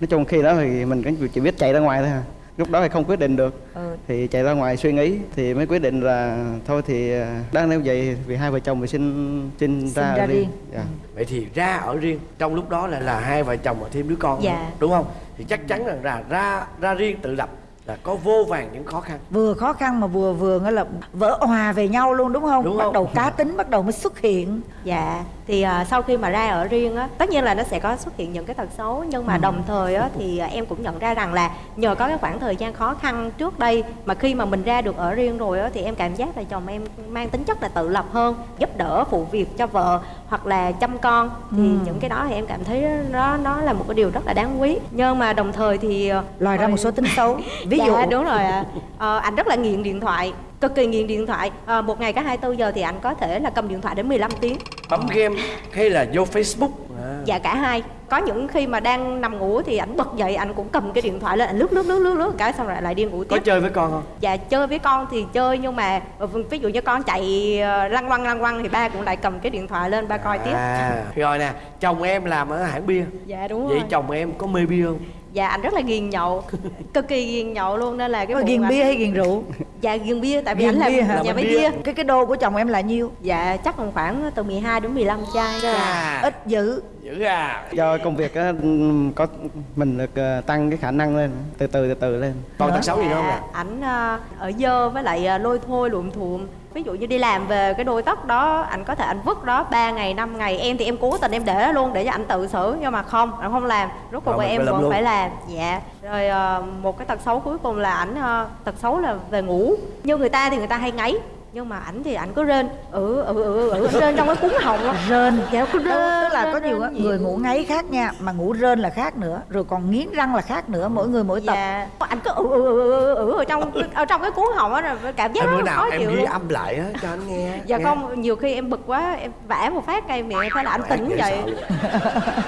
Nói chung khi đó thì mình cũng chỉ biết chạy ra ngoài thôi à. Lúc đó thì không quyết định được ừ. thì chạy ra ngoài suy nghĩ thì mới quyết định là thôi thì à, đang nếu vậy vì hai vợ chồng mình xin xin ra, ra ở riêng. Dạ. vậy thì ra ở riêng trong lúc đó lại là hai vợ chồng và thêm đứa con Dạ. nữa, đúng không thì chắc chắn rằng là ra ra riêng tự lập là có vô vàng những khó khăn vừa khó khăn mà vừa vừa nghĩa là vỡ hòa về nhau luôn đúng không Đúng bắt không? đầu cá tính bắt đầu mới xuất hiện Dạ, thì à, sau khi mà ra ở riêng á, tất nhiên là nó sẽ có xuất hiện những cái tật xấu nhưng mà đồng thời á thì à, em cũng nhận ra rằng là nhờ có cái khoảng thời gian khó khăn trước đây mà khi mà mình ra được ở riêng rồi á thì em cảm giác là chồng em mang tính chất là tự lập hơn, giúp đỡ phụ việc cho vợ hoặc là chăm con. Thì những cái đó thì em cảm thấy nó nó là một cái điều rất là đáng quý. Nhưng mà đồng thời thì à, lòi ra một số tính xấu. Ví dạ, dụ. đúng rồi ạ. Ờ, anh rất là nghiện điện thoại cực kỳ nghiện điện thoại. Ờ, một ngày có 24 giờ thì anh có thể là cầm điện thoại đến 15 tiếng. Bấm game hay là vô facebook. À. dạ cả hai. Có những khi mà đang nằm ngủ thì ảnh bật dậy ảnh cũng cầm cái điện thoại lên ảnh lướt lướt lướt lướt lướt cái xong rồi lại đi ngủ có tiếp. chơi với con không? Dạ chơi với con thì chơi nhưng mà ờ, ví dụ như con chạy ờ, lăn quăng lăn quăng thì ba cũng lại cầm cái điện thoại lên ba coi tiếp. À rồi nè chồng em làm ở hãng bia. Dạ đúng vậy rồi. chồng em có mê bia không dạ anh rất là ghiền nhậu cực kỳ ghiền nhậu luôn nên là cái ghiền ảnh- bia hay ghiền rượu? Dạ ghiền bia tại vì Ghiền anh làm bia hả? nhà Làm máy bia. bia. Cái cái đô của chồng em là nhiêu? Dạ chắc còn khoảng từ 12 đến 15 chai à ít dữ. Dữ à. Do công việc á có mình được ờ, tăng cái khả năng lên từ từ từ từ lên. Còn tật xấu gì không nè Dạ, ảnh ờ, ở dơ với lại ờ, lôi thôi luộm thuộm ví dụ như đi làm về cái đôi tóc đó anh có thể anh vứt đó 3 ngày 5 ngày em thì em cố tình em để đó luôn để cho anh tự xử nhưng mà không anh không làm. Rốt cuộc em vẫn luôn. phải làm. Dạ. Rồi ờ, một cái tật xấu cuối cùng là ảnh ờ, tật xấu là về ngủ. Như người ta thì người ta hay ngáy nhưng mà ảnh thì ảnh cứ rên. Ừ ừ ừ ừ rên trong cái cuốn họng á. Rên. Dạ cứ rên tức là rên, có nhiều rên người ngủ ngáy khác nha mà ngủ rên là khác nữa rồi còn nghiến răng là khác nữa mỗi người mỗi tập. Dạ. Anh cứ ừ ừ ừ ừ, ừ ở trong ở trong cái cuốn họng á rồi cảm giác Em rất bữa nào khó em chịu ghi luôn. âm lại á cho anh nghe dạ nghe. không nhiều khi em bực quá em vả một phát cây miệng thế là anh tỉnh vậy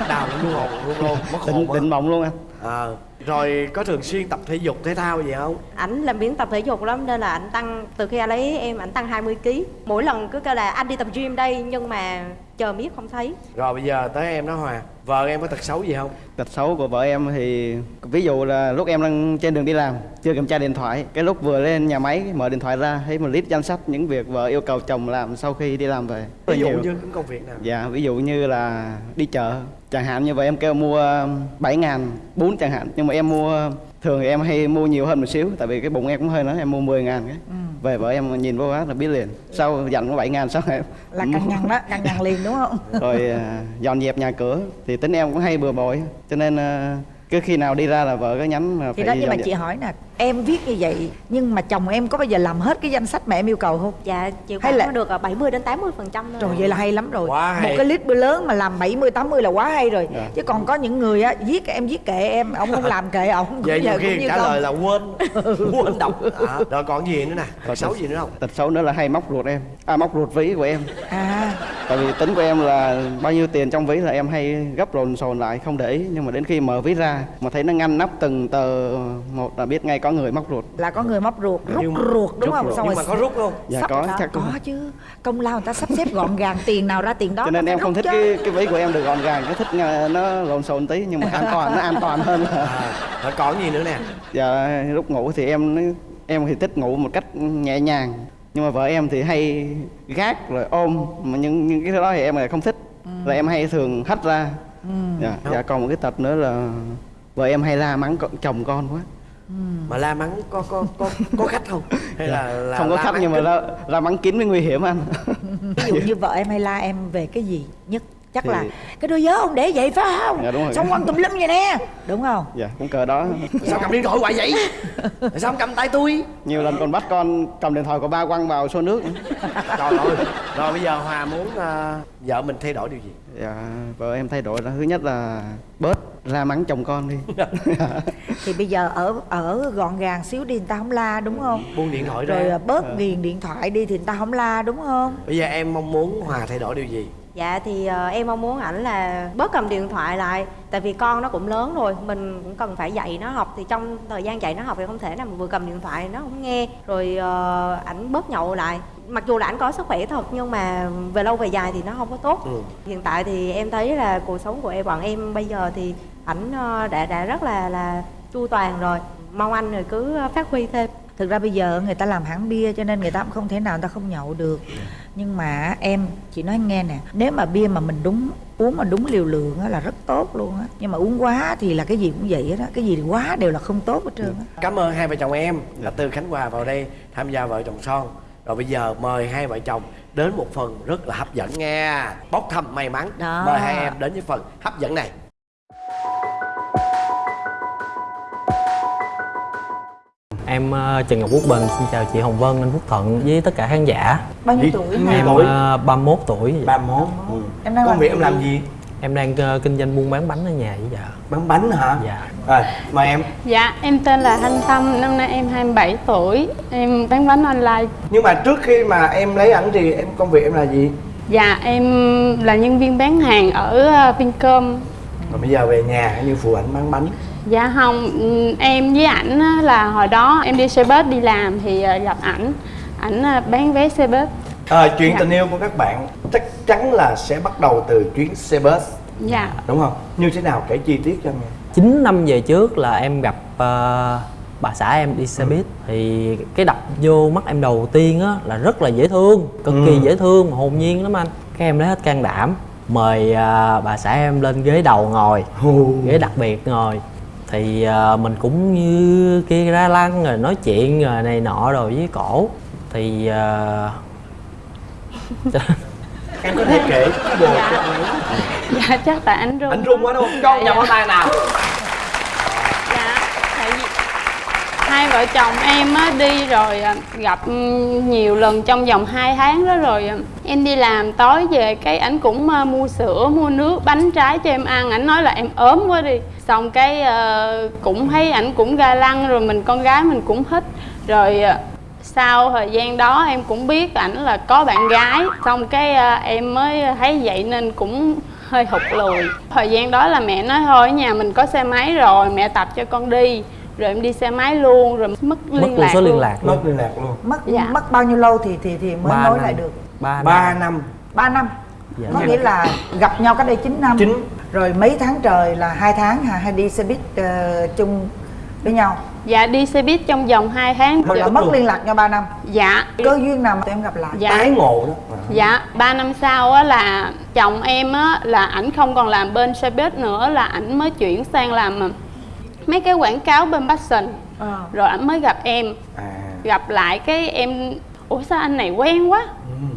đào luôn hồn luôn luôn mất định hồn định á mộng luôn anh Ờ. rồi có thường xuyên tập thể dục thể thao gì không? Ảnh làm biến tập thể dục lắm nên là ảnh tăng từ khi anh lấy em ảnh tăng 20 kg mỗi lần cứ kêu là anh đi tập gym đây nhưng mà chờ miết không thấy. Rồi bây giờ tới em đó hòa vợ em có tật xấu gì không? Tật xấu của vợ em thì ví dụ là lúc em đang trên đường đi làm chưa kiểm tra điện thoại cái lúc vừa lên nhà máy mở điện thoại ra thấy một list danh sách những việc vợ yêu cầu chồng làm sau khi đi làm về. Rất ví dụ nhiều. như những công việc nào? Dạ ví dụ như là đi chợ chẳng hạn như vậy em kêu mua 7 ngàn bún chẳng hạn. Nhưng mà em mua thường thì em hay mua nhiều hơn một xíu tại vì cái bụng em cũng hơi lớn em mua 10 ngàn cái. Về vợ em nhìn vô á là biết liền. Sau dặn có 7 ngàn sau em là căng nhăn đó căng nhăn liền đúng không? Rồi à, dọn dẹp nhà cửa. Thì tính em cũng hay bừa bộn cho nên à, cứ khi nào đi ra là vợ có nhắn là thì phải đó nhưng mà dọn chị dẹp. hỏi nè em viết như vậy nhưng mà chồng em có bao giờ làm hết cái danh sách mà em yêu cầu không? Dạ chịu Hay là- được ờ, 70 đến 80 phần trăm Trời vậy là hay lắm rồi. Quá Một hay. cái list bữa lớn mà làm 70 80 là quá hay rồi. Dạ. Chứ còn có những người á viết em viết kệ em ông không làm kệ ông vậy nhiều giờ cũng khi trả không. lời là quên quên đọc. À, rồi còn gì nữa nè? Tật xấu gì nữa không? tật xấu nữa là hay móc ruột em. À móc ruột ví của em. À. Tại vì tính của em là bao nhiêu tiền trong ví là em hay gấp rồn sồn lại không để ý. Nhưng mà đến khi mở ví ra mà thấy nó ngăn nắp từng tờ một là biết ngay có người móc ruột. Là có người móc ruột rút Nhưng ruột đúng rút không? ruột. Xong nhưng rồi mà có rút không? dạ sắp- có có, chắc có chứ. Công lao người ta sắp xếp gọn gàng tiền nào ra tiền đó cho nên em không thích chứ. cái cái ví của em được gọn gàng cái thích ờ, nó lộn xộn tí nhưng mà an toàn nó an toàn hơn là à, còn gì nữa nè. Dạ lúc ngủ thì em em thì thích ngủ một cách nhẹ nhàng nhưng mà vợ em thì hay gác rồi ôm mà những những cái đó thì em lại không thích. Là em hay thường hất ra. Dạ, dạ còn một cái tật nữa là vợ em hay la mắng chồng con quá mà la mắng có có có có khách không? Hay là, là không có khách nhưng mà kín? la, la mắng kín mới nguy hiểm anh. Ví dụ như vợ em hay la em về cái gì nhất chắc Thì- là cái đôi giớ ông để vậy phải không? Dạ, đúng rồi. xong quăng tùm lum vậy nè. Đúng không? Dạ cũng cờ đó. Sao cầm điện thoại hoài vậy? Sao không cầm tay tôi? Nhiều lần còn bắt con cầm điện thoại của ba quăng vào xô nước. Trời ơi. Rồi bây giờ hòa muốn ờ, vợ mình thay đổi điều gì? Dạ vợ em thay đổi là thứ nhất là bớt la mắng chồng con đi. Thì bây giờ ở ở gọn gàng xíu đi người ta không la đúng không? Buông điện thoại ra. Rồi à, bớt ghiền điện thoại đi thì người ta không la đúng không? Bây giờ em mong muốn hòa thay đổi điều gì Dạ thì ờ, em mong muốn ảnh là bớt cầm điện thoại lại Tại vì con nó cũng lớn rồi Mình cũng cần phải dạy nó học. Thì trong thời gian dạy nó học thì không thể nào mà vừa cầm điện thoại nó không nghe Rồi ờ, ảnh bớt nhậu lại. Mặc dù là ảnh có sức khỏe thật Nhưng mà về lâu về dài thì nó không có tốt. Ừ. Hiện tại thì em thấy là cuộc sống của em bọn em bây giờ thì ảnh ờ, đã đã rất là là chu toàn rồi. Mong anh rồi cứ phát huy thêm. Thực ra bây giờ người ta làm hãng bia cho nên người ta cũng không thể nào người ta không nhậu được nhưng mà em chị nói nghe nè nếu mà bia mà mình đúng uống mà đúng liều lượng á là rất tốt luôn á. Nhưng mà uống quá thì là cái gì cũng vậy đó cái gì quá đều là không tốt hết trơn á. Cảm ơn hai vợ chồng em đã từ khánh hòa vào đây tham gia vợ chồng son. Rồi bây giờ mời hai vợ chồng đến một phần rất là hấp dẫn nha bốc thăm may mắn. Đó. mời hai em đến với phần hấp dẫn này Em ờ, Trần Ngọc Quốc Bình xin chào chị Hồng Vân, anh Phúc Thuận với tất cả khán giả. bao nhiêu tuổi? Em tuổi? ờ, 31 tuổi. ba món em đang công việc em làm gì? Em đang ờ, kinh doanh buôn bán bánh ở nhà với vợ. bán bánh hả? Dạ. rồi mời em. Dạ, em tên là Thanh Tâm, năm nay em 27 tuổi. Em bán bánh online. Nhưng mà trước khi mà em lấy ảnh thì em công việc em là gì? Dạ em là nhân viên bán hàng ở ờ, Vincom. Rồi bây giờ về nhà như phụ ảnh bán bánh Dạ không, ừ, em với ảnh á, là hồi đó em đi xe bus đi làm thì ờ, gặp ảnh. Ảnh ờ, bán vé xe bus. À, Chuyện Dạ. tình yêu của các bạn chắc chắn là sẽ bắt đầu từ chuyến xe bus. Dạ. Đúng không? Như thế nào kể chi tiết cho nghe. 9 năm về trước là em gặp ờ, bà xã em đi xe buýt. Thì cái đập vô mắt em đầu tiên á là rất là dễ thương cực kỳ Ừ. dễ thương mà hồn nhiên lắm anh. Cái em lấy hết can đảm mời ờ, bà xã em lên ghế đầu ngồi ghế đặc biệt ngồi thì ờ, mình cũng như kia ra lăng rồi nói chuyện rồi này nọ rồi với cổ. Thì ờ, Em có thể kể anh ấy Dạ chắc tại ảnh run Anh run quá đúng không? Cho Dạ, vòng pháo tay nào Dạ, tại vì hai vợ chồng em á, đi rồi à, gặp nhiều lần trong vòng 2 tháng đó rồi à, em đi làm tối về cái ảnh cũng à, mua sữa, mua nước, bánh trái cho em ăn. Ảnh nói là em ốm quá đi. Xong cái cũng thấy ảnh cũng ga lăng rồi mình, con gái mình cũng thích rồi sau thời gian đó em cũng biết ảnh là có bạn gái. Xong cái em mới thấy vậy nên cũng hơi hụt lùi. Thời gian đó là mẹ nói, thôi, ở nhà mình có xe máy rồi, mẹ tập cho con đi rồi em đi xe máy luôn rồi mất mất liên luôn lạc số liên luôn. lạc Mất luôn liên lạc luôn. Mất Dạ. mất bao nhiêu lâu thì thì thì mới Ba nối năm. lại được? Ba 3 năm. 3 năm. Dạ. có nghĩa là gặp nhau cách đây 9 năm. Chín. rồi mấy tháng trời là hai tháng hả? Hay đi xe buýt ờ, chung với nhau? Dạ đi xe buýt trong vòng 2 tháng. Là mất liên lạc nhau 3 năm. Dạ. Cơ duyên nào mà tụi em gặp lại? Dạ. Tái ngộ đó. Dạ, 3 năm sau á là chồng em á là ảnh không còn làm bên xe buýt nữa là ảnh mới chuyển sang làm mấy cái quảng cáo bên Passion. Ờ. Rồi ảnh mới gặp em, À gặp lại cái em ủa sao anh này quen quá.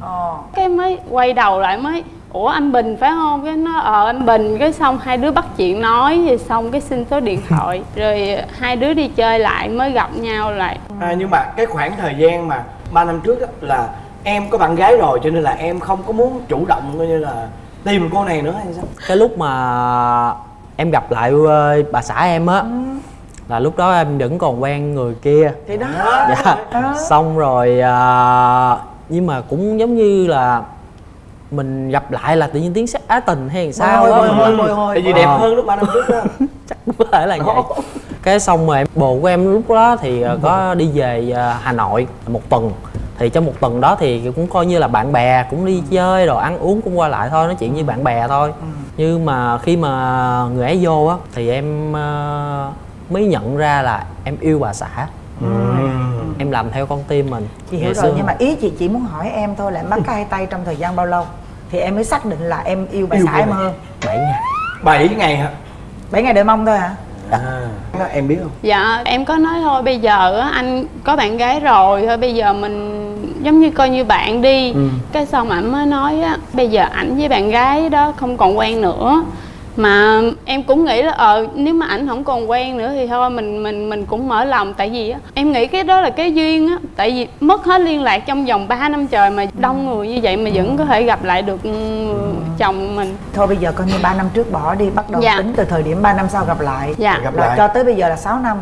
Ờ. Cái mới quay đầu lại mới ủa anh Bình phải không? Cái nó ờ anh Bình cái xong hai đứa bắt chuyện nói rồi xong cái xin số điện thoại rồi hai đứa đi chơi lại mới gặp nhau lại. À, nhưng mà cái khoảng thời gian mà 3 năm trước á, là em có bạn gái rồi cho nên là em không có muốn chủ động coi như là tìm cô này nữa hay sao? cái lúc mà em gặp lại ờ, bà xã em á. Là lúc đó em vẫn còn quen người kia. Thì đó. Dạ. Xong rồi à, nhưng mà cũng giống như là mình gặp lại là tự nhiên tiếng sắc á tình hay làm sao đó hồi, hồi, hồi. Tại vì đẹp Ờ. hơn lúc 3 năm trước đó. Chắc cũng có thể là vậy. Cái xong rồi em bồ của em lúc đó thì ờ, có đi về Hà Nội một tuần. Thì trong một tuần đó thì cũng coi như là bạn bè cũng đi chơi rồi ăn uống cũng qua lại thôi nói chuyện như bạn bè thôi nhưng mà khi mà người ấy vô á thì em ờ, mới nhận ra là em yêu bà xã. Em làm theo con tim mình. Chị hiểu Ngày rồi xưa nhưng mà ý chị chỉ muốn hỏi em thôi là em bắt cái hai tay trong thời gian bao lâu? Thì em mới xác định là em yêu bà Yêu xã em hơn. 7 ngày. 7 ngày hả? 7 ngày đợi mong thôi hả? À, nó em biết không? Dạ em có nói thôi bây giờ á, anh có bạn gái rồi thôi bây giờ mình giống như coi như bạn đi. Cái xong ảnh mới nói á bây giờ ảnh với bạn gái đó không còn quen nữa. Mà em cũng nghĩ là ờ nếu mà ảnh không còn quen nữa thì thôi mình mình mình cũng mở lòng. Tại vì á em nghĩ cái đó là cái duyên á. Tại vì mất hết liên lạc trong vòng 3 năm trời mà đông người như vậy mà vẫn có thể gặp lại được ừ, chồng mình. Thôi bây giờ coi như 3 năm trước bỏ đi bắt đầu Dạ. tính từ thời điểm 3 năm sau gặp lại. Dạ. Gặp là lại. cho tới bây giờ là 6 năm.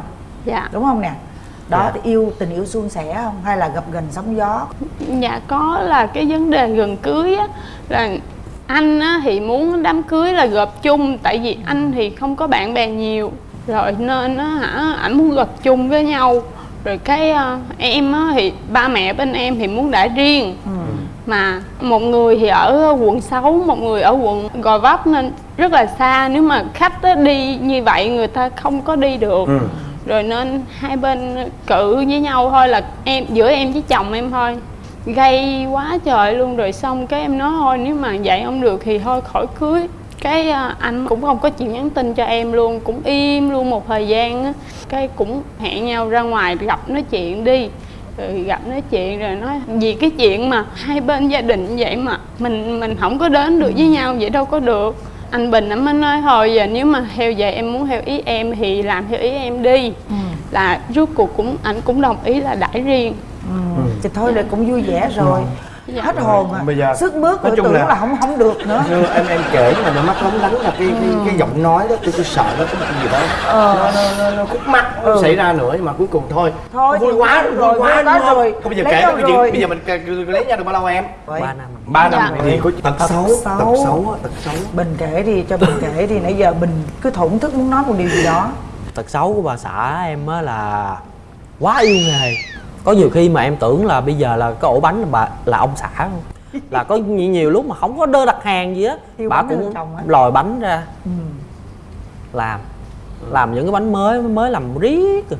Dạ. Đúng không nè đó Dạ. thì yêu tình yêu suôn sẻ không? Hay là gặp gần sóng gió? Dạ có là cái vấn đề gần cưới á là anh á, thì muốn đám cưới là gộp chung tại vì anh thì không có bạn bè nhiều. Rồi nên á hả ảnh muốn gộp chung với nhau. Rồi cái ờ, em á, thì ba mẹ bên em thì muốn đã riêng. Mà một người thì ở quận 6, một người ở quận Gò Vấp nên rất là xa. Nếu mà khách á, đi như vậy người ta không có đi được. Ừ rồi nên hai bên cự với nhau thôi là em, giữa em với chồng em thôi. Gây quá trời luôn, rồi xong cái em nói thôi, nếu mà vậy không được thì thôi, khỏi cưới. Cái à, anh cũng không có chịu nhắn tin cho em luôn, cũng im luôn một thời gian á. Cái cũng hẹn nhau ra ngoài gặp nói chuyện đi. Rồi gặp nói chuyện rồi nói vì cái chuyện mà hai bên gia đình vậy mà mình mình không có đến được với nhau vậy đâu có được anh bình anh mới nói thôi giờ nếu mà theo vậy em muốn theo ý em thì làm theo ý em đi. Là rốt cuộc cũng anh cũng đồng ý là đãi riêng. Ừ. thì thôi là cũng vui vẻ rồi Dạ. hết hồn à Bây giờ- sức mướt nói chung tưởng là- là không không được nữa như em em kể mà nó mắt lóng lánh là cái cái, cái giọng nói đó tôi tôi sợ nó có một cái gì đó Ờ. nó nó nó, nó khúc mắc nó Ừ. xảy ra nữa nhưng mà cuối cùng thôi Thôi vui quá rồi, quá vui đúng quá không? rồi. Thôi bây giờ Lấy kể cái chuyện rồi. bây giờ mình lấy nhau được bao lâu em ba năm ba năm Dạ. thì có tật Tật xấu tật xấu tật xấu bình kể đi cho bình kể đi nãy giờ bình cứ thổn thức muốn nói một điều gì đó tật xấu của bà xã em á là quá yêu nghề có nhiều khi mà em tưởng là bây giờ là cái ổ bánh là bà là ông xã luôn là có nhiều, nhiều lúc mà không có đơn đặt hàng gì á bà cũng lòi bánh ra ừ. làm làm những cái bánh mới mới làm riết rồi.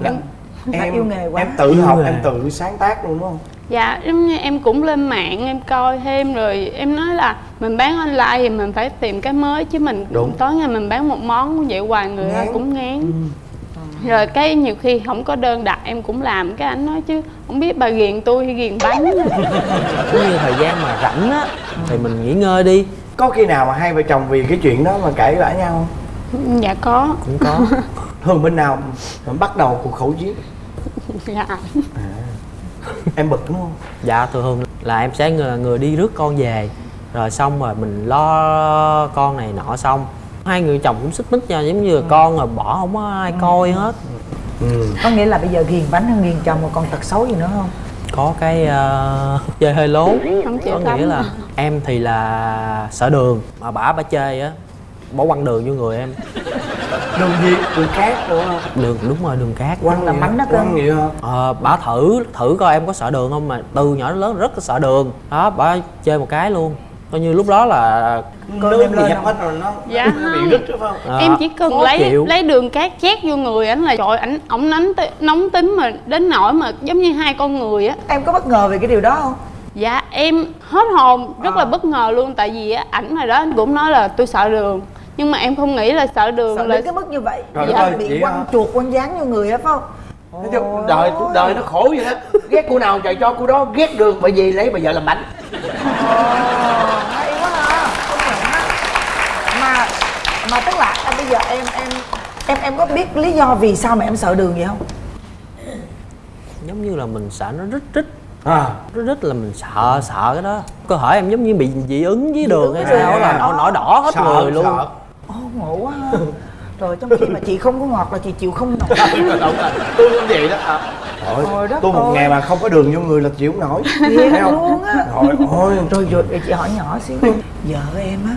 Là Đã em yêu nghề quá. em tự Yêu học nghề. em tự sáng tác luôn đúng không Dạ, giống như em cũng lên mạng em coi thêm rồi em nói là mình bán online thì mình phải tìm cái mới chứ mình Đúng. tối ngày mình bán một món vậy hoài người ta Ngán. cũng ngán. Rồi cái nhiều khi không có đơn đặt em cũng làm. Cái anh nói chứ không biết bà ghiền tôi hay ghiền bánh. cũng như thời gian mà rảnh á thì mình nghỉ ngơi đi. Có khi nào mà hai vợ chồng vì cái chuyện đó mà cãi vã nhau không? Dạ có. cũng có. Thường bên nào mà bắt đầu cuộc khẩu chiến? Dạ. em bực đúng không? Dạ thường là em sẽ người, người đi rước con về. Rồi xong rồi mình lo con này nọ xong hai người chồng cũng xích mích nhau giống như là con rồi bỏ không có ai coi hết. Ừ. có nghĩa là bây giờ ghiền bánh hơn ghiền chồng mà còn tật xấu gì nữa không? Có cái ờ, chơi hơi lố. Không chịu có nghĩa là em thì là sợ đường mà bả bả chơi á. Bỏ quăng đường vô người em. Đường gì? Đường cát đúng không đường đúng rồi đường cát. Quăng là bánh đó cơ. quăng hả? Ờ, bả thử thử coi em có sợ đường không mà từ nhỏ đến lớn rất là sợ đường. Đó bả chơi một cái luôn coi như lúc đó là nước em bị không? hết rồi nó Dạ bị không. rít đúng không ờ, em chỉ cần lấy chịu. lấy đường cát chét vô người ảnh là trời ảnh ổng nóng nóng tính mà đến nỗi mà giống như hai con người á em có bất ngờ về cái điều đó không Dạ em hết hồn rất À. là bất ngờ luôn tại vì á, ảnh hồi đó anh cũng nói là tôi sợ đường nhưng mà em không nghĩ là sợ đường sợ là đến cái mức như vậy Trời Dạ, ơi, bị quăng hả? chuột quăng dán vô người á phải không Nói chung đời đời nó khổ vậy đó ghét cô nào trời cho cô đó ghét đường bởi vì lấy bà vợ làm bánh hay quá ha. Mà mà tức là à, bây giờ em em em em có biết lý do vì sao mà em sợ đường vậy không? Giống như là mình sợ nó rít rít. À. Rít rít là mình sợ sợ cái đó. Cơ thể em giống như bị dị ứng với đường hay sao là nổi nổi đỏ hết sợ, người luôn. Sợ. Ồ ngộ quá ha. Rồi trong khi mà chị không có ngọt là chị chịu không nổi đúng rồi. Tôi cũng vậy đó. À. Thôi, Trời đất tôi một ơi. ngày mà không có đường vô người là chịu không nổi. Thấy không? luôn á. Rồi Rồi chị hỏi nhỏ xíu Vợ em á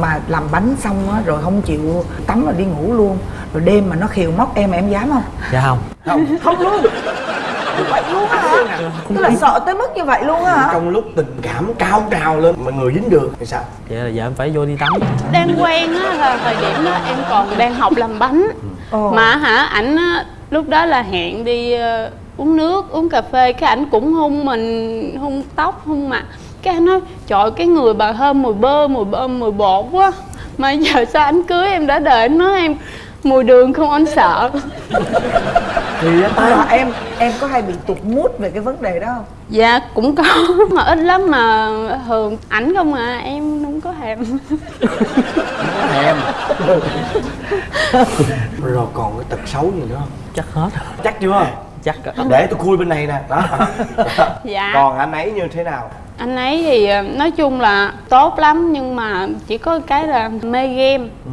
Mà làm bánh xong á Rồi không chịu tắm rồi đi ngủ luôn. Rồi đêm mà nó khiều móc em em dám không? Dạ không. Không. Không luôn. Như vậy luôn á hả? Tức là sợ tới mức như vậy luôn á hả? Trong lúc tình cảm cao trào lên mà người dính được thì sao? Vậy là giờ em phải vô đi tắm. Đang quen á là thời điểm đó em còn đang học làm bánh. Ồ. mà hả ảnh á, lúc đó là hẹn đi ờ, uống nước uống cà phê. Cái ảnh cũng hung mình hung tóc hung mặt. Cái anh nói trời cái người bà thơm mùi bơ mùi bơ mùi bột quá. Mà giờ sao anh cưới em đã đợi anh nói em mùi đường không anh sợ. Thì á, Mà em em có hay bị tụt mút về cái vấn đề đó không? Dạ cũng có mà ít lắm mà thường ảnh không à em không có thèm. Thèm. Rồi còn cái tật xấu gì nữa không chắc hết. Chắc chưa? Chắc để tôi khui bên này nè. Đó. Dạ. còn anh ấy như thế nào? Anh ấy thì ờ, nói chung là tốt lắm nhưng mà chỉ có cái là mê game. Ừ.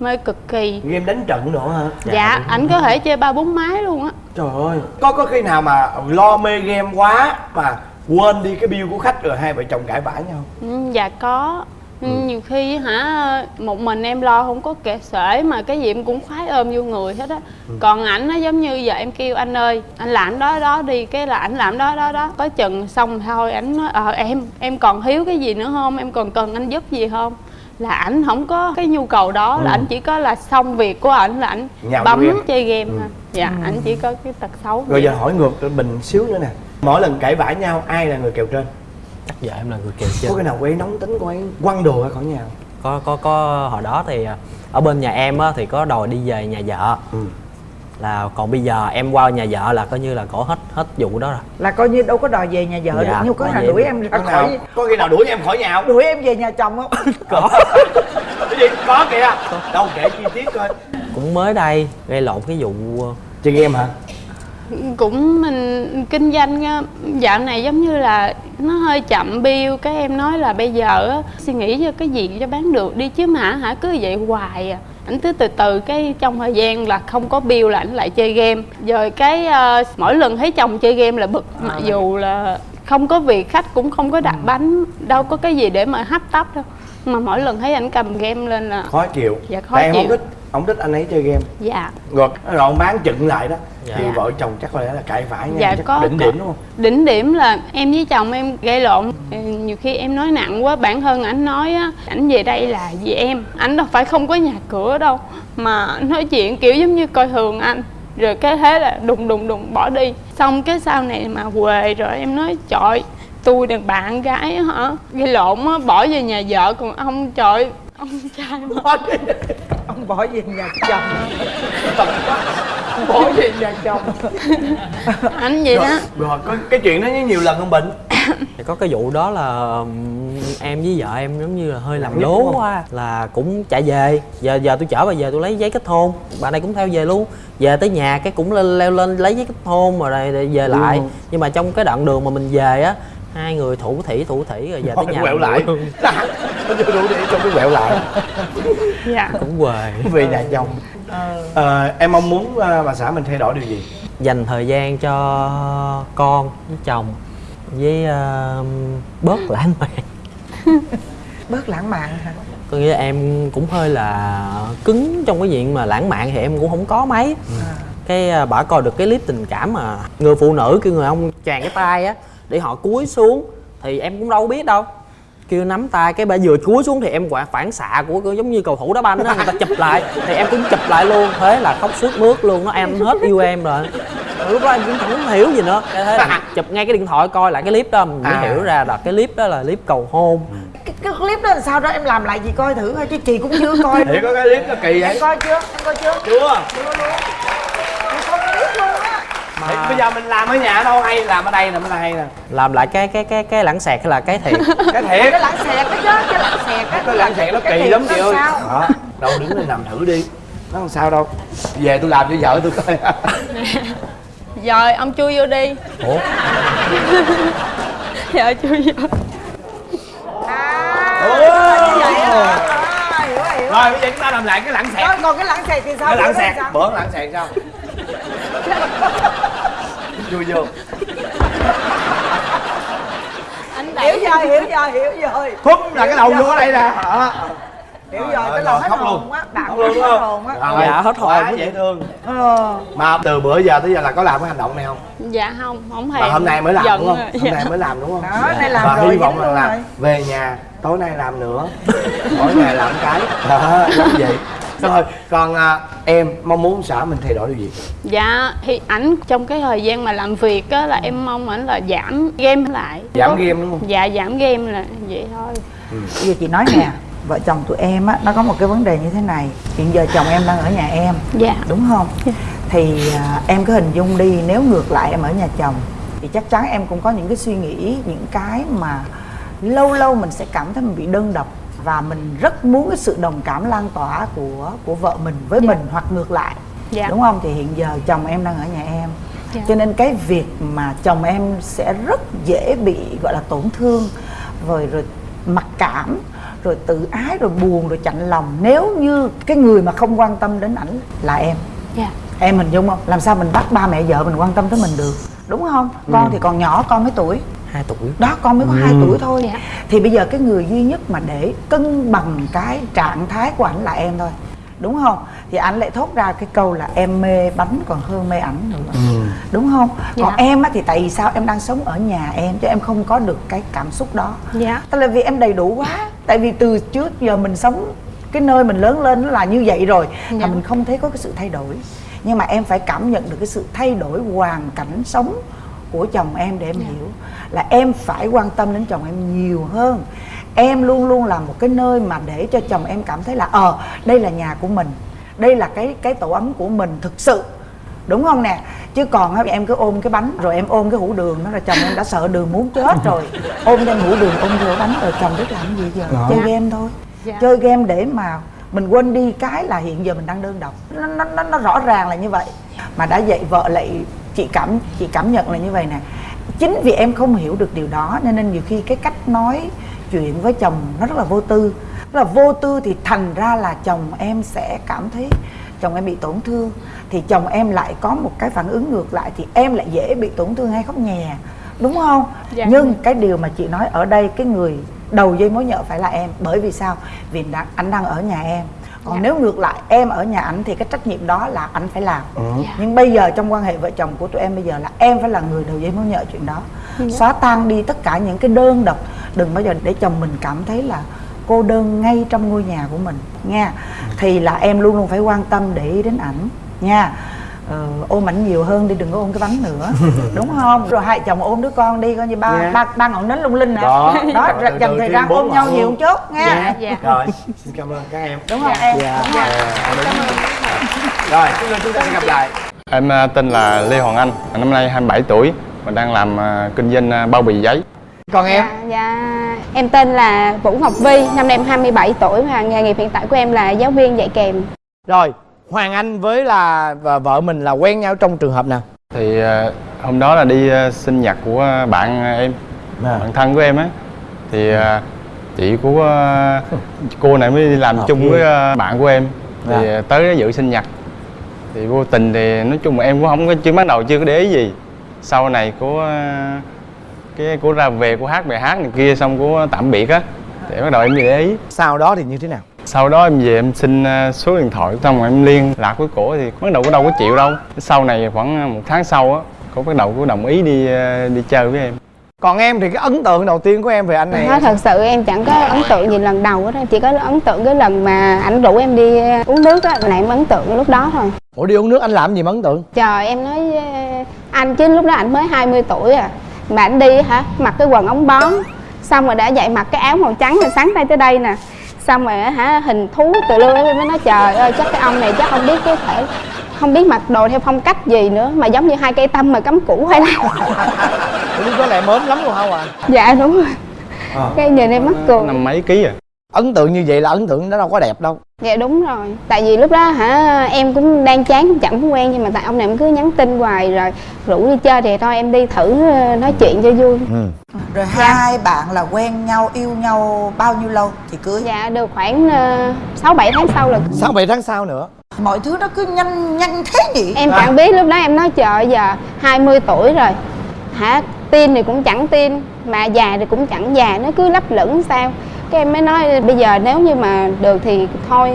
mê cực kỳ. Game đánh trận nữa hả? Dạ ảnh có thể chơi ba bốn máy luôn á. Trời ơi có có khi nào mà lo mê game quá mà quên đi cái bill của khách rồi hai vợ chồng cãi vã nhau? Ừ, dạ có Ừ, nhiều khi hả một mình em lo không có kệ sể mà cái gì em cũng khoái ôm vô người hết á. Còn ảnh nó giống như giờ em kêu anh ơi anh làm đó đó đi cái là ảnh làm đó đó đó. Có chừng xong thôi ảnh nói ờ em em còn thiếu cái gì nữa không? Em còn cần anh giúp gì không? Là ảnh không có cái nhu cầu đó là ảnh chỉ có là xong việc của ảnh là ảnh bấm game. chơi game thôi. Dạ ảnh chỉ có cái tật xấu rồi vậy. giờ hỏi ngược mình xíu nữa nè. Mỗi lần cãi vã nhau ai là người kèo trên chắc giờ em là người kèo có trên cái nào cô ấy nóng tính cô ấy quăng đồ ra khỏi nhà không? có có có hồi đó thì à, ở bên nhà em á thì có đòi đi về nhà vợ. Ừ. là còn bây giờ em qua nhà vợ là coi như là cổ hết hết vụ đó rồi. Là coi như đâu có đòi về nhà vợ Dạ, được nhưng có nào đuổi em- ra có nào khỏi có khi nào đuổi em khỏi nhà không? Đuổi em về nhà chồng không? Có. Cái gì? Có kìa. Đâu kể chi tiết coi. Cũng mới đây gây lộn cái vụ ờ, chơi game hả cũng mình kinh doanh á, dạo này giống như là nó hơi chậm bill. Cái em nói là bây giờ á, suy nghĩ cho cái gì cho bán được đi chứ mà hả cứ vậy hoài à. Ảnh cứ từ từ cái trong thời gian là không có bill là ảnh lại chơi game. Rồi cái ờ, mỗi lần thấy chồng chơi game là bực mặc dù là không có việc khách cũng không có đặt bánh đâu có cái gì để mà hấp tấp đâu. Mà mỗi lần thấy ảnh cầm game lên là khó chịu. Dạ, khó tại em không chịu. thích không thích anh ấy chơi game. Dạ. Rồi rồi ông bán chừng lại đó. Dạ. thì vợ chồng chắc có lẽ là cãi vã nhau Dạ, chắc có- đỉnh điểm đúng không? Đỉnh điểm là em với chồng em gây lộn. Nhiều khi em nói nặng quá bản thân ảnh nói á ảnh về đây là vì em. Ảnh đâu phải không có nhà cửa đâu mà nói chuyện kiểu giống như coi thường anh. Rồi cái thế là đùng đùng đùng bỏ đi. Xong cái sau này mà quề rồi em nói trời tôi đàn bạn gái á hả? Gây lộn á bỏ về nhà vợ còn ông trời ông trai mà ông bỏ về nhà chồng. Bỏ về nhà chồng. Ảnh vậy đó. Rồi, rồi có cái chuyện đó nhiều lần không bệnh thì có cái vụ đó là ừm, em với vợ em giống như là hơi làm lố quá. là cũng chạy về. Giờ giờ tôi chở bà về tôi lấy giấy kết hôn. Bà này cũng theo về luôn. Về tới nhà cái cũng lên leo lên lấy giấy kết hôn rồi rồi, rồi về lại. Ừ. nhưng mà trong cái đoạn đường mà mình về á hai người thủ thỉ thủ thỉ rồi về tới nhà quẹo lại. nó chưa đủ để cho cái quẹo lại. Dạ. Cũng quề. Về nhà chồng. Ờ, em mong muốn ờ, bà xã mình thay đổi điều gì? Dành thời gian cho con với chồng với ờ, bớt lãng mạn. Bớt lãng mạn hả? Có nghĩa là em cũng hơi là cứng trong cái chuyện mà lãng mạn thì em cũng không có mấy. Cái à, bả coi được cái clip tình cảm mà người phụ nữ kêu người ông tràn cái tay á để họ cúi xuống thì em cũng đâu biết đâu. Kêu nắm tay cái bà vừa cúi xuống thì em quả phản xạ của của giống như cầu thủ đá banh đó người ta chụp lại. Thì em cũng chụp lại luôn. Thế là khóc suốt mướt luôn nó em hết yêu em rồi. Lúc đó em cũng không hiểu gì nữa. Cái thế là chụp ngay cái điện thoại coi lại cái clip đó mình mới À. hiểu ra là cái clip đó là clip cầu hôn. Cái, cái clip đó là sao đó em làm lại gì coi thử thôi chứ chị cũng chưa coi. Thì có cái clip nó kỳ vậy? Em coi chưa? Em coi chưa? Chưa. Chưa luôn á Thì bây giờ mình làm ở nhà đâu hay làm ở đây nè mới là hay nè. Làm lại cái cái cái cái lãng xẹt hay là cái thiệt? Cái thiệt. Cái lãng xẹt cái chứ cái lãng xẹt á cái lãng xẹt nó Cái kỳ lắm chị ơi. sao? đó đâu đứng lên làm thử đi. Nó không sao đâu. Về tôi làm cho vợ tôi coi. Rồi ông chui vô đi. Ủa? Dạ chui vô. À, rồi, bây giờ chúng ta làm lại cái lãng xẹt. Rồi, còn cái lãng xẹt thì sao? Cái lãng xẹt. bữa lãng xẹt sao vui vô. Anh hiểu rồi hiểu rồi hiểu rồi thúc là cái đầu vô ở đây nè. Đó. hiểu Rồi, cái lòng hết hồn luôn. á bạn luôn hết đúng không? hồn á. Dạ, hết hồn. quá dễ thương. Ờ. Mà từ bữa giờ tới giờ là có làm cái hành động này không? Dạ không không hề mà hôm nay mới làm đúng không? hôm Dạ. nay mới làm đúng không? Đó, nay làm và rồi, hy vọng là về nhà tối nay làm nữa. Mỗi ngày làm cái. Đó vậy rồi còn à, em mong muốn xã mình thay đổi điều gì? Dạ thì ảnh trong cái thời gian mà làm việc á là em mong ảnh là giảm game lại. Giảm Có- game đúng không? Dạ giảm game là vậy thôi. Bây giờ chị nói nè vợ chồng tụi em á nó có một cái vấn đề như thế này. Hiện giờ chồng em đang ở nhà em dạ. đúng không? Thì à, em cứ hình dung đi nếu ngược lại em ở nhà chồng thì chắc chắn em cũng có những cái suy nghĩ những cái mà lâu lâu mình sẽ cảm thấy mình bị đơn độc và mình rất muốn cái sự đồng cảm lan tỏa của của vợ mình với mình hoặc ngược lại. Dạ. đúng không? Thì hiện giờ chồng em đang ở nhà em. Dạ. cho nên cái việc mà chồng em sẽ rất dễ bị gọi là tổn thương rồi rồi mặc cảm rồi tự ái rồi buồn rồi chạnh lòng nếu như cái người mà không quan tâm đến ảnh là em. Dạ. Em hình dung không? Làm sao mình bắt ba mẹ vợ mình quan tâm tới mình được? Đúng không? Con thì còn nhỏ con mấy tuổi hai tuổi. Đó con mới có hai tuổi thôi. Dạ. thì bây giờ cái người duy nhất mà để cân bằng cái trạng thái của ảnh là em thôi. Đúng không? Thì ảnh lại thốt ra cái câu là em mê bánh còn hơn mê ảnh nữa. Đúng không? Còn Dạ. em á thì tại vì sao em đang sống ở nhà em chứ em không có được cái cảm xúc đó. Dạ. Tức là vì em đầy đủ quá. Tại vì từ trước giờ mình sống Cái nơi mình lớn lên nó là như vậy rồi Dạ. Mà mình không thấy có cái sự thay đổi. Nhưng mà em phải cảm nhận được cái sự thay đổi hoàn cảnh sống của chồng em để em hiểu. Là em phải quan tâm đến chồng em nhiều hơn. Em luôn luôn là một cái nơi mà để cho chồng em cảm thấy là Ờ đây là nhà của mình. Đây là cái cái tổ ấm của mình thực sự. Đúng không nè? Chứ còn em cứ ôm cái bánh rồi em ôm cái hũ đường đó là chồng em đã sợ đường muốn chết rồi. Ôm đem hũ đường ôm vô bánh rồi chồng biết làm gì giờ? Chơi game thôi. Dạ. chơi game để mà mình quên đi cái là hiện giờ mình đang đơn độc. Nó, nó, nó, nó rõ ràng là như vậy. Mà đã vậy vợ lại chị cảm chị cảm nhận là như vậy nè. Chính vì em không hiểu được điều đó nên nên nhiều khi cái cách nói chuyện với chồng nó rất là vô tư. Rất là vô tư thì thành ra là chồng em sẽ cảm thấy chồng em bị tổn thương. Thì chồng em lại có một cái phản ứng ngược lại thì em lại dễ bị tổn thương hay khóc nhè. Đúng không? Dạ. nhưng cái điều mà chị nói ở đây cái người đầu dây mối nhợ phải là em. Bởi vì sao? Vì anh đang ở nhà em còn Dạ. nếu ngược lại em ở nhà ảnh thì cái trách nhiệm đó là anh phải làm Ừ. nhưng bây giờ trong quan hệ vợ chồng của tụi em bây giờ là em phải là người đầu dây mối nhợ chuyện đó Dạ. xóa tan đi tất cả những cái đơn độc đừng bao giờ để chồng mình cảm thấy là cô đơn ngay trong ngôi nhà của mình nha thì là em luôn luôn phải quan tâm để ý đến ảnh nha ờ, ôm ảnh nhiều hơn đi đừng có ôm cái bánh nữa đúng không rồi hai chồng ôm đứa con đi coi như ba Dạ. ba ba ngọn nến lung linh nè Đó. đó Từ dành thời gian ôm nhau nhiều chút nha Dạ, dạ. rồi xin cảm ơn các em đúng không em Dạ. đúng không? rồi chúng chúng ta sẽ gặp lại Em à, tên là Lê Hoàng Anh, năm nay 27 tuổi và đang làm à, kinh doanh à, bao bì giấy. còn em Dạ, dạ, em tên là Vũ Ngọc Vi, năm nay em 27 tuổi và nghề nghiệp hiện tại của em là giáo viên dạy kèm. rồi hoàng anh với là và vợ mình là quen nhau trong trường hợp nào Thì à, hôm đó là đi à, sinh nhật của bạn à, em, bạn thân của em á. Thì à, chị của à, cô này mới đi làm À, chung với à, bạn của em. Thì à, tới dự sinh nhật. Thì vô tình thì nói chung là em cũng không có chưa bắt đầu chưa có để ý gì. Sau này à, cái cô ra về cô hát bài hát này kia xong cô tạm biệt á. Thì bắt đầu em mới để ý. sau đó thì như thế nào sau đó em về em xin ờ, số điện thoại xong rồi em liên lạc với cổ thì bắt đầu có đâu có chịu đâu. Sau này khoảng ờ, một tháng sau á cổ bắt đầu cổ đồng ý đi ờ, đi chơi với em. Còn em thì cái ấn tượng đầu tiên của em về anh này Nói thật sự em chẳng có ấn tượng gì lần đầu hết, á, chỉ có ấn tượng cái lần mà ảnh rủ em đi uống nước á, là em ấn tượng lúc đó thôi. ủa đi uống nước anh làm gì mà ấn tượng? Trời em nói anh chứ lúc đó ảnh mới 20 tuổi à. Mà ảnh đi hả? Mặc cái quần ống bón Xong rồi đã dậy mặc cái áo màu trắng từ sáng tay tới đây nè Xong rồi hả hình thú từ lưa em mới nói trời ơi chắc cái ông này chắc không biết cái thể không biết mặc đồ theo phong cách gì nữa mà giống như hai cây tâm mà cắm củ hay là lúc đó lại mến lắm luôn không à? Dạ đúng rồi. Ờ. cái nhìn em mắc cười. Năm mấy ký à? Ấn tượng như vậy là ấn tượng nó đâu có đẹp đâu dạ đúng rồi. Tại vì lúc đó hả em cũng đang chán cũng chẳng có quen nhưng mà tại ông này em cứ nhắn tin hoài rồi rủ đi chơi thì thôi em đi thử ờ, nói chuyện cho vui. Rồi hai bạn là quen nhau yêu nhau bao nhiêu lâu thì cưới? Dạ được khoảng ờ, sáu bảy tháng sau là sáu bảy tháng sau nữa? Mọi thứ nó cứ nhanh nhanh thế nhỉ? Em À. chẳng biết lúc đó em nói trời giờ 20 tuổi rồi. Hả? Tin thì cũng chẳng tin mà già thì cũng chẳng già nó cứ lấp lửng sao cái em mới nói bây giờ nếu như mà được thì thôi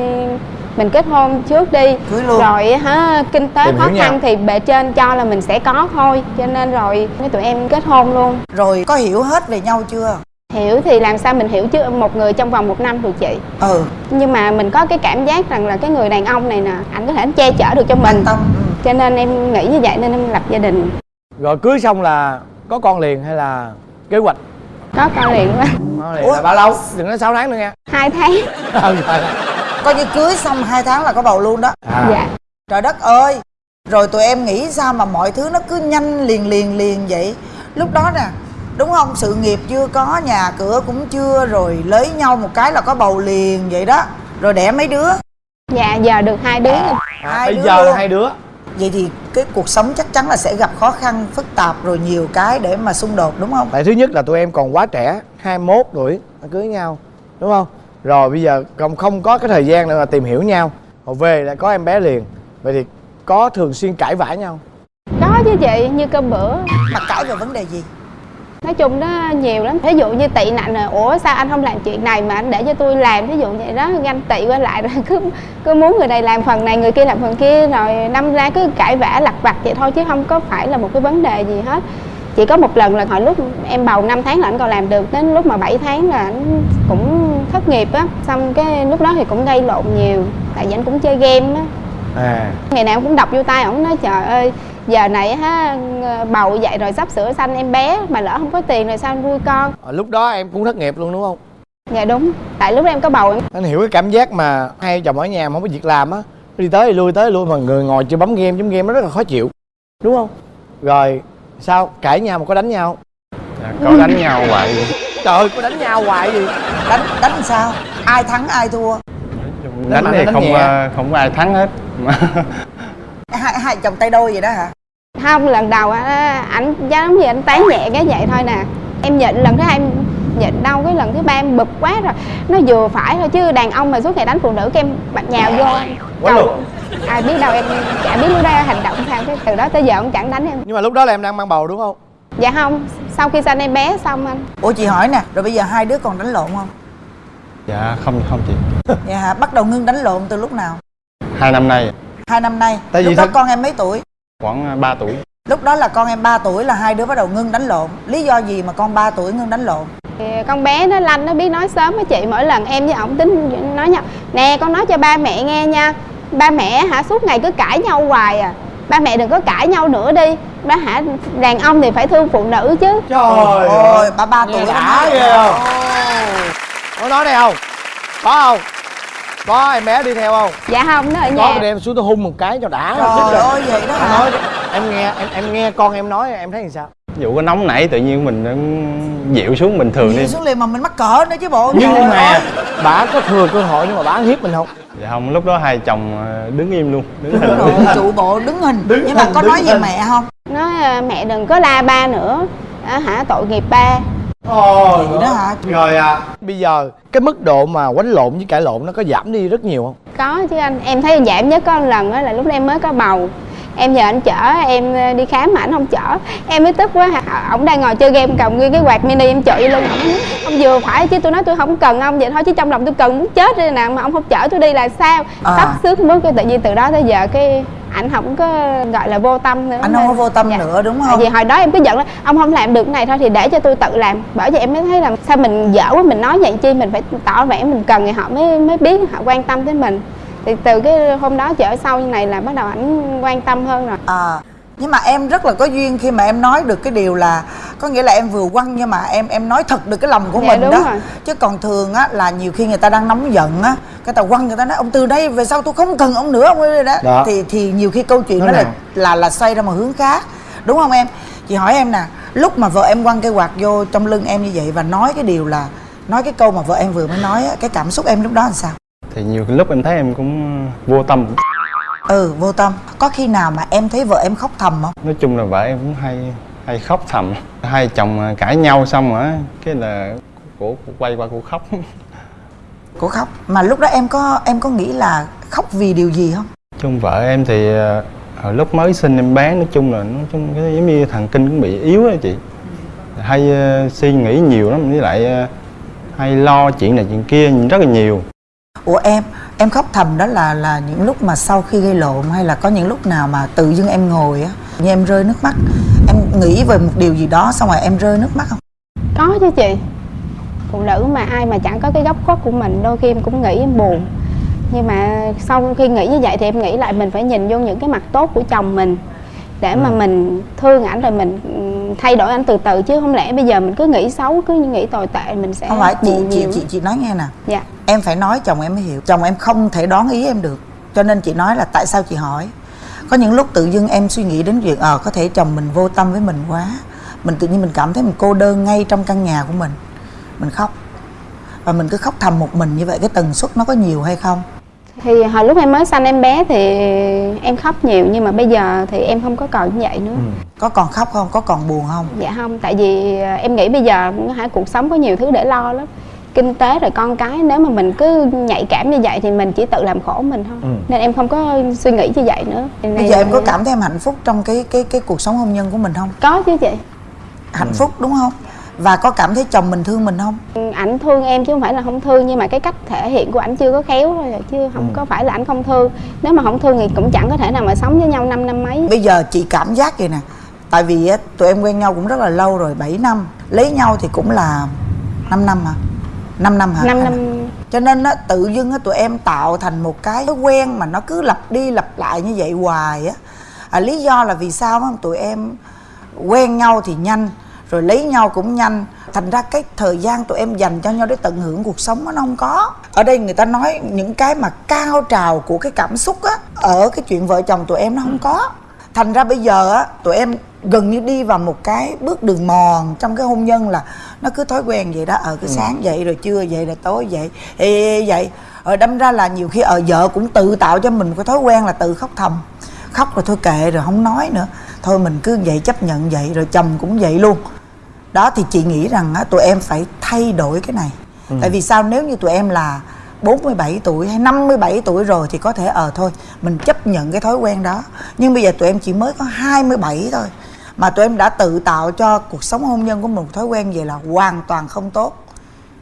mình kết hôn trước đi. Cưới luôn. rồi hả kinh tế Tìm khó khăn nhau. thì bề trên cho là mình sẽ có thôi cho nên rồi với tụi em kết hôn luôn. Rồi có hiểu hết về nhau chưa? Hiểu thì làm sao mình hiểu chứ một người trong vòng một năm được chị. Ừ. Nhưng mà mình có cái cảm giác rằng là cái người đàn ông này nè ảnh có thể che chở được cho mình. Tâm ừ. cho nên em nghĩ như vậy nên em lập gia đình. Rồi cưới xong là có con liền hay là kế hoạch có con liền quá. Liền là bao lâu? Đừng nói 6 tháng nữa nha hai tháng. Ừ rồi coi như cưới xong hai tháng là có bầu luôn đó. À. dạ. Trời đất ơi. Rồi tụi em nghĩ sao mà mọi thứ nó cứ nhanh liền liền liền vậy? Lúc đó nè đúng không? Sự nghiệp chưa có nhà cửa cũng chưa rồi lấy nhau một cái là có bầu liền vậy đó. Rồi đẻ mấy đứa? Dạ giờ được hai đứa. Rồi. À, Hai bây đứa giờ luôn. là hai đứa vậy thì cái cuộc sống chắc chắn là sẽ gặp khó khăn phức tạp rồi nhiều cái để mà xung đột đúng không? Tại thứ nhất là tụi em còn quá trẻ 21 tuổi đã cưới nhau đúng không? Rồi bây giờ không không có cái thời gian để mà tìm hiểu nhau. Rồi về lại có em bé liền vậy thì có thường xuyên cãi vã nhau? Có chứ chị như cơm bữa. Mà cãi về vấn đề gì nói chung nó nhiều lắm. Ví dụ như tị nạnh rồi ủa sao anh không làm chuyện này mà anh để cho tôi làm? Ví dụ vậy đó ganh tị qua lại rồi cứ cứ muốn người này làm phần này người kia làm phần kia rồi năm ra cứ cãi vã lặt vặt vậy thôi chứ không có phải là một cái vấn đề gì hết. Chỉ có một lần là hồi lúc em bầu 5 tháng là anh còn làm được đến lúc mà 7 tháng là anh cũng thất nghiệp á. Xong cái lúc đó thì cũng gây lộn nhiều tại vì anh cũng chơi game á. À. Ngày nào cũng đọc vô tay ổng nói trời ơi giờ này ha bầu vậy rồi sắp sửa sanh em bé mà lỡ không có tiền rồi sao anh nuôi con? Ờ, lúc đó em cũng thất nghiệp luôn đúng không? Dạ đúng. Tại lúc đó em có bầu em anh hiểu cái cảm giác mà hai chồng ở nhà mà không có việc làm á đi tới đi lui tới lui mà người ngồi chưa bấm game chấm game nó rất là khó chịu đúng không? Rồi sao? Cãi nhau mà có đánh nhau? Dạ, có đánh nhau hoài vậy. trời ơi có đánh nhau hoài gì? Đánh đánh sao? Ai thắng ai thua? Đánh mạnh thì đánh không nhẹ. ờ, không có ai thắng hết hai hai chồng tay đôi vậy đó hả? Không lần đầu á, ảnh giống như ảnh tán nhẹ cái vậy thôi nè. Em nhịn lần thứ hai em nhịn đâu cái lần thứ ba em bực quá rồi. Nó vừa phải thôi chứ đàn ông mà suốt ngày đánh phụ nữ cái em bật nhào vô. Luôn. ai biết đâu em chả biết lúc đó hành động sao cái từ đó tới giờ ông chẳng đánh em. Nhưng mà lúc đó là em đang mang bầu đúng không? Dạ không sau khi sanh em bé xong anh. Ủa chị hỏi nè rồi bây giờ hai đứa còn đánh lộn không? Dạ không không chị. Dạ hả bắt đầu ngưng đánh lộn từ lúc nào? Hai năm nay hai năm nay Tại vì lúc đó thật- con em mấy tuổi? Khoảng 3 tuổi. Lúc đó là con em 3 tuổi là hai đứa bắt đầu ngưng đánh lộn. Lý do gì mà con 3 tuổi ngưng đánh lộn? Thì con bé nó lanh nó biết nói sớm á chị mỗi lần em với ổng tính nói nhau. Nè con nói cho ba mẹ nghe nha. Ba mẹ hả suốt ngày cứ cãi nhau hoài à. Ba mẹ đừng có cãi nhau nữa đi. Ba hả đàn ông thì phải thương phụ nữ chứ. Trời ôi ba ba tuổi đã ghê không? Có nói đây không? Có không có em bé đi theo không? Dạ không nó ở có nhà. thì đem xuống tôi hung một cái cho đã. Trời ơi vậy đó Em hả? Nói em nghe em em nghe con em nói em thấy làm sao? Ví dụ có nóng nảy tự nhiên mình dịu xuống bình thường đi. Nhìn xuống liền mà mình mắc cỡ nữa chứ bộ nhưng Trời mà ơi. bà có thừa cơ hội nhưng mà bà hiếp mình không? Dạ không lúc đó hai chồng ờ, đứng im luôn đứng Đúng hình rồi trụ bộ đứng hình. Nhưng mà có nói về mẹ không? Nói à, mẹ đừng có la ba nữa. À, hả tội nghiệp ba Ồ, vậy đó hả? rồi à. Bây giờ cái mức độ mà quánh lộn với cãi lộn nó có giảm đi rất nhiều không? Có chứ anh. Em thấy giảm nhất có một lần đó là lúc em mới có bầu. Em nhờ anh chở em ờ, đi khám mà anh không chở. Em mới tức quá. Hả ổng đang ngồi chơi game cầm nguyên cái quạt mini em lưng ổng ông vừa phải chứ tôi nói tôi không cần ông vậy thôi chứ trong lòng tôi cần muốn chết đây nè mà ông không chở tôi đi là sao? À. sắp xước mức cái tự nhiên từ đó tới giờ cái ảnh không có gọi là vô tâm nữa anh không có vô tâm Dạ. nữa đúng không vì hồi đó em cứ giận là ông không làm được cái này thôi thì để cho tôi tự làm. Bởi vậy em mới thấy là sao mình dở quá mình nói vậy chi mình phải tỏ vẻ mình cần thì họ mới mới biết họ quan tâm tới mình. Thì từ cái hôm đó trở sau như này là bắt đầu ảnh quan tâm hơn rồi. À nhưng mà em rất là có duyên khi mà em nói được cái điều là có nghĩa là em vừa quăng nhưng mà em em nói thật được cái lòng của Dạ, mình đúng đó. rồi. chứ còn thường á là nhiều khi người ta đang nóng giận á cái ta quăng người ta nói ông từ đây về sau tôi không cần ông nữa ông ơi đó, Đó. thì thì nhiều khi câu chuyện Nó đó là là là xoay ra một hướng khác. Đúng không em? Chị hỏi em nè lúc mà vợ em quăng cây quạt vô trong lưng em như vậy và nói cái điều là nói cái câu mà vợ em vừa mới nói á cái cảm xúc em lúc đó là sao? Thì nhiều lúc em thấy em cũng vô tâm ừ vô tâm. Có khi nào mà em thấy vợ em khóc thầm không? Nói chung là vợ em cũng hay hay khóc thầm. Hai chồng cãi nhau xong rồi á, cái là cổ, cổ quay qua cổ khóc. Cô khóc. Mà lúc đó em có em có nghĩ là khóc vì điều gì không? Chung vợ em thì à, hồi lúc mới sinh em bé nói chung là nói chung cái giống như thần kinh cũng bị yếu á chị. Hay à, suy nghĩ nhiều lắm với lại à, hay lo chuyện này chuyện kia rất là nhiều. Ủa em em khóc thầm đó là là những lúc mà sau khi gây lộn hay là có những lúc nào mà tự dưng em ngồi á, như em rơi nước mắt. Em nghĩ về một điều gì đó xong rồi em rơi nước mắt không? Có chứ chị. Phụ nữ mà ai mà chẳng có cái góc khuất của mình, đôi khi em cũng nghĩ em buồn. Nhưng mà sau khi nghĩ như vậy thì em nghĩ lại mình phải nhìn vô những cái mặt tốt của chồng mình để mà mình thương ảnh rồi mình ừm, thay đổi ảnh từ từ. Chứ không lẽ bây giờ mình cứ nghĩ xấu cứ nghĩ tồi tệ mình sẽ không phải chị chị chị chị nói nghe nè. Dạ. Em phải nói chồng em mới hiểu. Chồng em không thể đoán ý em được. Cho nên chị nói là tại sao chị hỏi? Có những lúc tự dưng em suy nghĩ đến việc ờ có thể chồng mình vô tâm với mình quá. Mình tự nhiên mình cảm thấy mình cô đơn ngay trong căn nhà của mình. Mình khóc. Và mình cứ khóc thầm một mình như vậy cái tần suất nó có nhiều hay không thì hồi lúc em mới sanh em bé thì em khóc nhiều nhưng mà bây giờ thì em không có còn như vậy nữa. Có còn khóc không? Có còn buồn không? Dạ không tại vì à, em nghĩ bây giờ hả cuộc sống có nhiều thứ để lo lắm. Kinh tế rồi con cái nếu mà mình cứ nhạy cảm như vậy thì mình chỉ tự làm khổ mình thôi. Ừ. nên em không có suy nghĩ như vậy nữa. Bây giờ em có cảm thấy em hạnh phúc trong cái cái cái cuộc sống hôn nhân của mình không? Có chứ chị. Hạnh phúc đúng không và có cảm thấy chồng mình thương mình không? Ảnh thương em chứ không phải là không thương nhưng mà cái cách thể hiện của ảnh chưa có khéo thôi à, chứ không có phải là ảnh không thương. Nếu mà không thương thì cũng chẳng có thể nào mà sống với nhau 5 năm mấy. Bây giờ chị cảm giác vậy nè tại vì á, tụi em quen nhau cũng rất là lâu rồi 7 năm. Lấy nhau thì cũng là 5 năm hả? 5 năm hả? 5 Hay năm. Cho nên á tự dưng á tụi em tạo thành một cái thói quen mà nó cứ lặp đi lặp lại như vậy hoài á. À, lý do là vì sao không tụi em quen nhau thì nhanh rồi lấy nhau cũng nhanh. Thành ra cái thời gian tụi em dành cho nhau để tận hưởng cuộc sống nó không có. Ở đây người ta nói những cái mà cao trào của cái cảm xúc á ở cái chuyện vợ chồng tụi em nó không có. Thành ra bây giờ á tụi em gần như đi vào một cái bước đường mòn trong cái hôn nhân là nó cứ thói quen vậy đó. Ở cái sáng dậy rồi trưa dậy rồi tối dậy. Ê, ê, vậy rồi đâm ra là nhiều khi ở vợ cũng tự tạo cho mình một cái thói quen là tự khóc thầm. Khóc rồi thôi kệ rồi không nói nữa thôi mình cứ vậy chấp nhận vậy rồi chồng cũng vậy luôn. Đó thì chị nghĩ rằng á, tụi em phải thay đổi cái này. Tại vì sao? Nếu như tụi em là 47 tuổi hay 57 tuổi rồi thì có thể ờ thôi mình chấp nhận cái thói quen đó. Nhưng bây giờ tụi em chỉ mới có 27 thôi mà tụi em đã tự tạo cho cuộc sống hôn nhân của mình một thói quen vậy là hoàn toàn không tốt.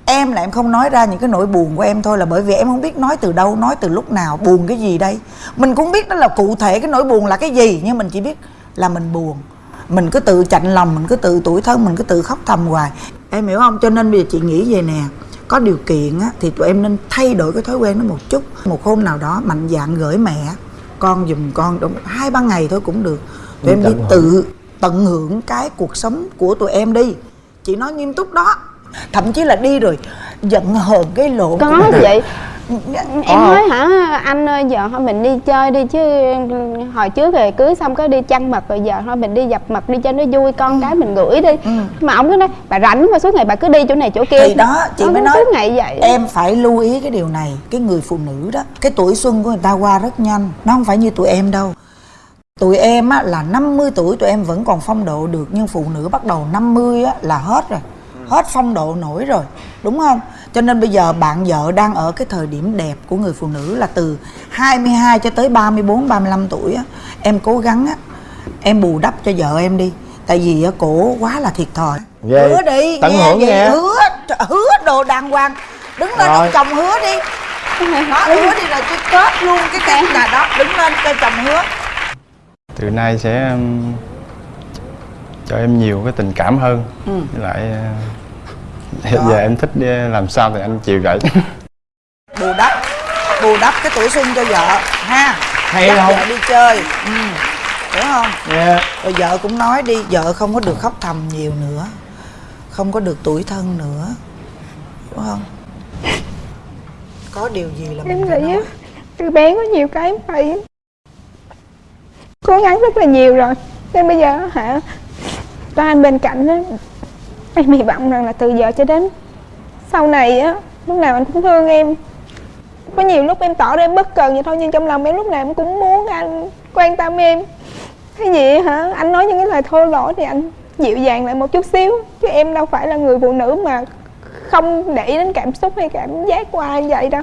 Em là em không nói ra những cái nỗi buồn của em thôi là bởi vì em không biết nói từ đâu nói từ lúc nào buồn cái gì đây. Mình cũng biết đó là cụ thể cái nỗi buồn là cái gì nhưng mình chỉ biết là mình buồn. Mình cứ tự chạnh lòng mình cứ tự tủi thân mình cứ tự khóc thầm hoài. Em hiểu không? Cho nên bây giờ chị nghĩ về nè. Có điều kiện á, thì tụi em nên thay đổi cái thói quen đó một chút. Một hôm nào đó mạnh dạn gửi mẹ con giùm con đúng hai ba ngày thôi cũng được. Tụi em đi tự tận hưởng cái cuộc sống của tụi em đi. Chị nói nghiêm túc đó. Thậm chí là đi rồi giận hờn cái lộ có vậy em Có nói hả? Anh ơi giờ thôi mình đi chơi đi chứ hồi trước rồi cưới xong có đi chăn mật rồi giờ thôi mình đi dập mật đi cho nó vui con cái mình gửi đi. Mà ông cứ nói bà rảnh mà suốt ngày bà cứ đi chỗ này chỗ kia. Thì đó chị mới nói suốt ngày vậy em phải lưu ý cái điều này cái người phụ nữ đó cái tuổi xuân của người ta qua rất nhanh nó không phải như tụi em đâu. Tụi em á, là 50 tuổi tụi em vẫn còn phong độ được nhưng phụ nữ bắt đầu 50 á, là hết rồi hết phong độ nổi rồi đúng không cho nên bây giờ bạn vợ đang ở cái thời điểm đẹp của người phụ nữ là từ 22 cho tới 34 35 tuổi á. Em cố gắng á em bù đắp cho vợ em đi tại vì á, cổ quá là thiệt thòi. Vậy hứa đi tận nghe hưởng vậy, nghe. hứa hứa đồ đàng hoàng. Đứng lên ông chồng hứa đi. Đó hứa. đi rồi tôi kết luôn cái cái là đó đứng lên cho chồng hứa. Từ nay sẽ um, cho em nhiều cái tình cảm hơn. Với lại uh, hiện giờ em thích uh, làm sao thì anh chịu vậy bù đắp bù đắp cái tuổi xuân cho vợ ha? Hay Dắt không? vợ đi chơi. Ừ. hiểu không? Dạ. rồi vợ cũng nói đi vợ không có được khóc thầm nhiều nữa không có được tuổi thân nữa. Đúng không? Có điều gì là em mình phải nghĩ á nói? từ bé có nhiều cái em phải cố gắng rất là nhiều rồi. Nên bây giờ hả có anh bên cạnh á em hy vọng rằng là từ giờ cho đến sau này á, lúc nào anh cũng thương em. Có nhiều lúc em tỏ ra em bất cần vậy thôi, nhưng trong lòng em lúc nào em cũng muốn anh quan tâm em. Cái gì hả? Anh nói những cái lời thô lỗ thì anh dịu dàng lại một chút xíu, chứ em đâu phải là người phụ nữ mà không để ý đến cảm xúc hay cảm giác của ai vậy đâu.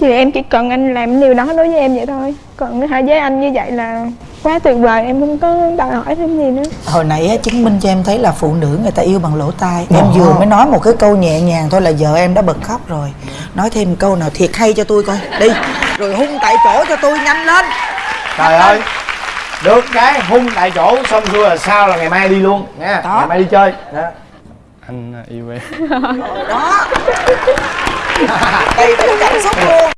Thì em chỉ cần anh làm điều đó đối với em vậy thôi. Còn hai với anh như vậy là quá tuyệt vời em không có đòi hỏi thêm gì nữa. Hồi nãy á, chứng minh cho em thấy là phụ nữ người ta yêu bằng lỗ tai. Em vừa mới nói một cái câu nhẹ nhàng thôi là vợ em đã bật khóc rồi. Nói thêm câu nào thiệt hay cho tôi coi. Đi. Rồi hung tại chỗ cho tôi nhanh lên. Trời ơi. Được cái hung tại chỗ xong xuôi là sao là ngày mai đi luôn nha. Đó. Ngày mai đi chơi. Đó anh yêu em. Ờ, đó. Đây đủ cảm xúc luôn.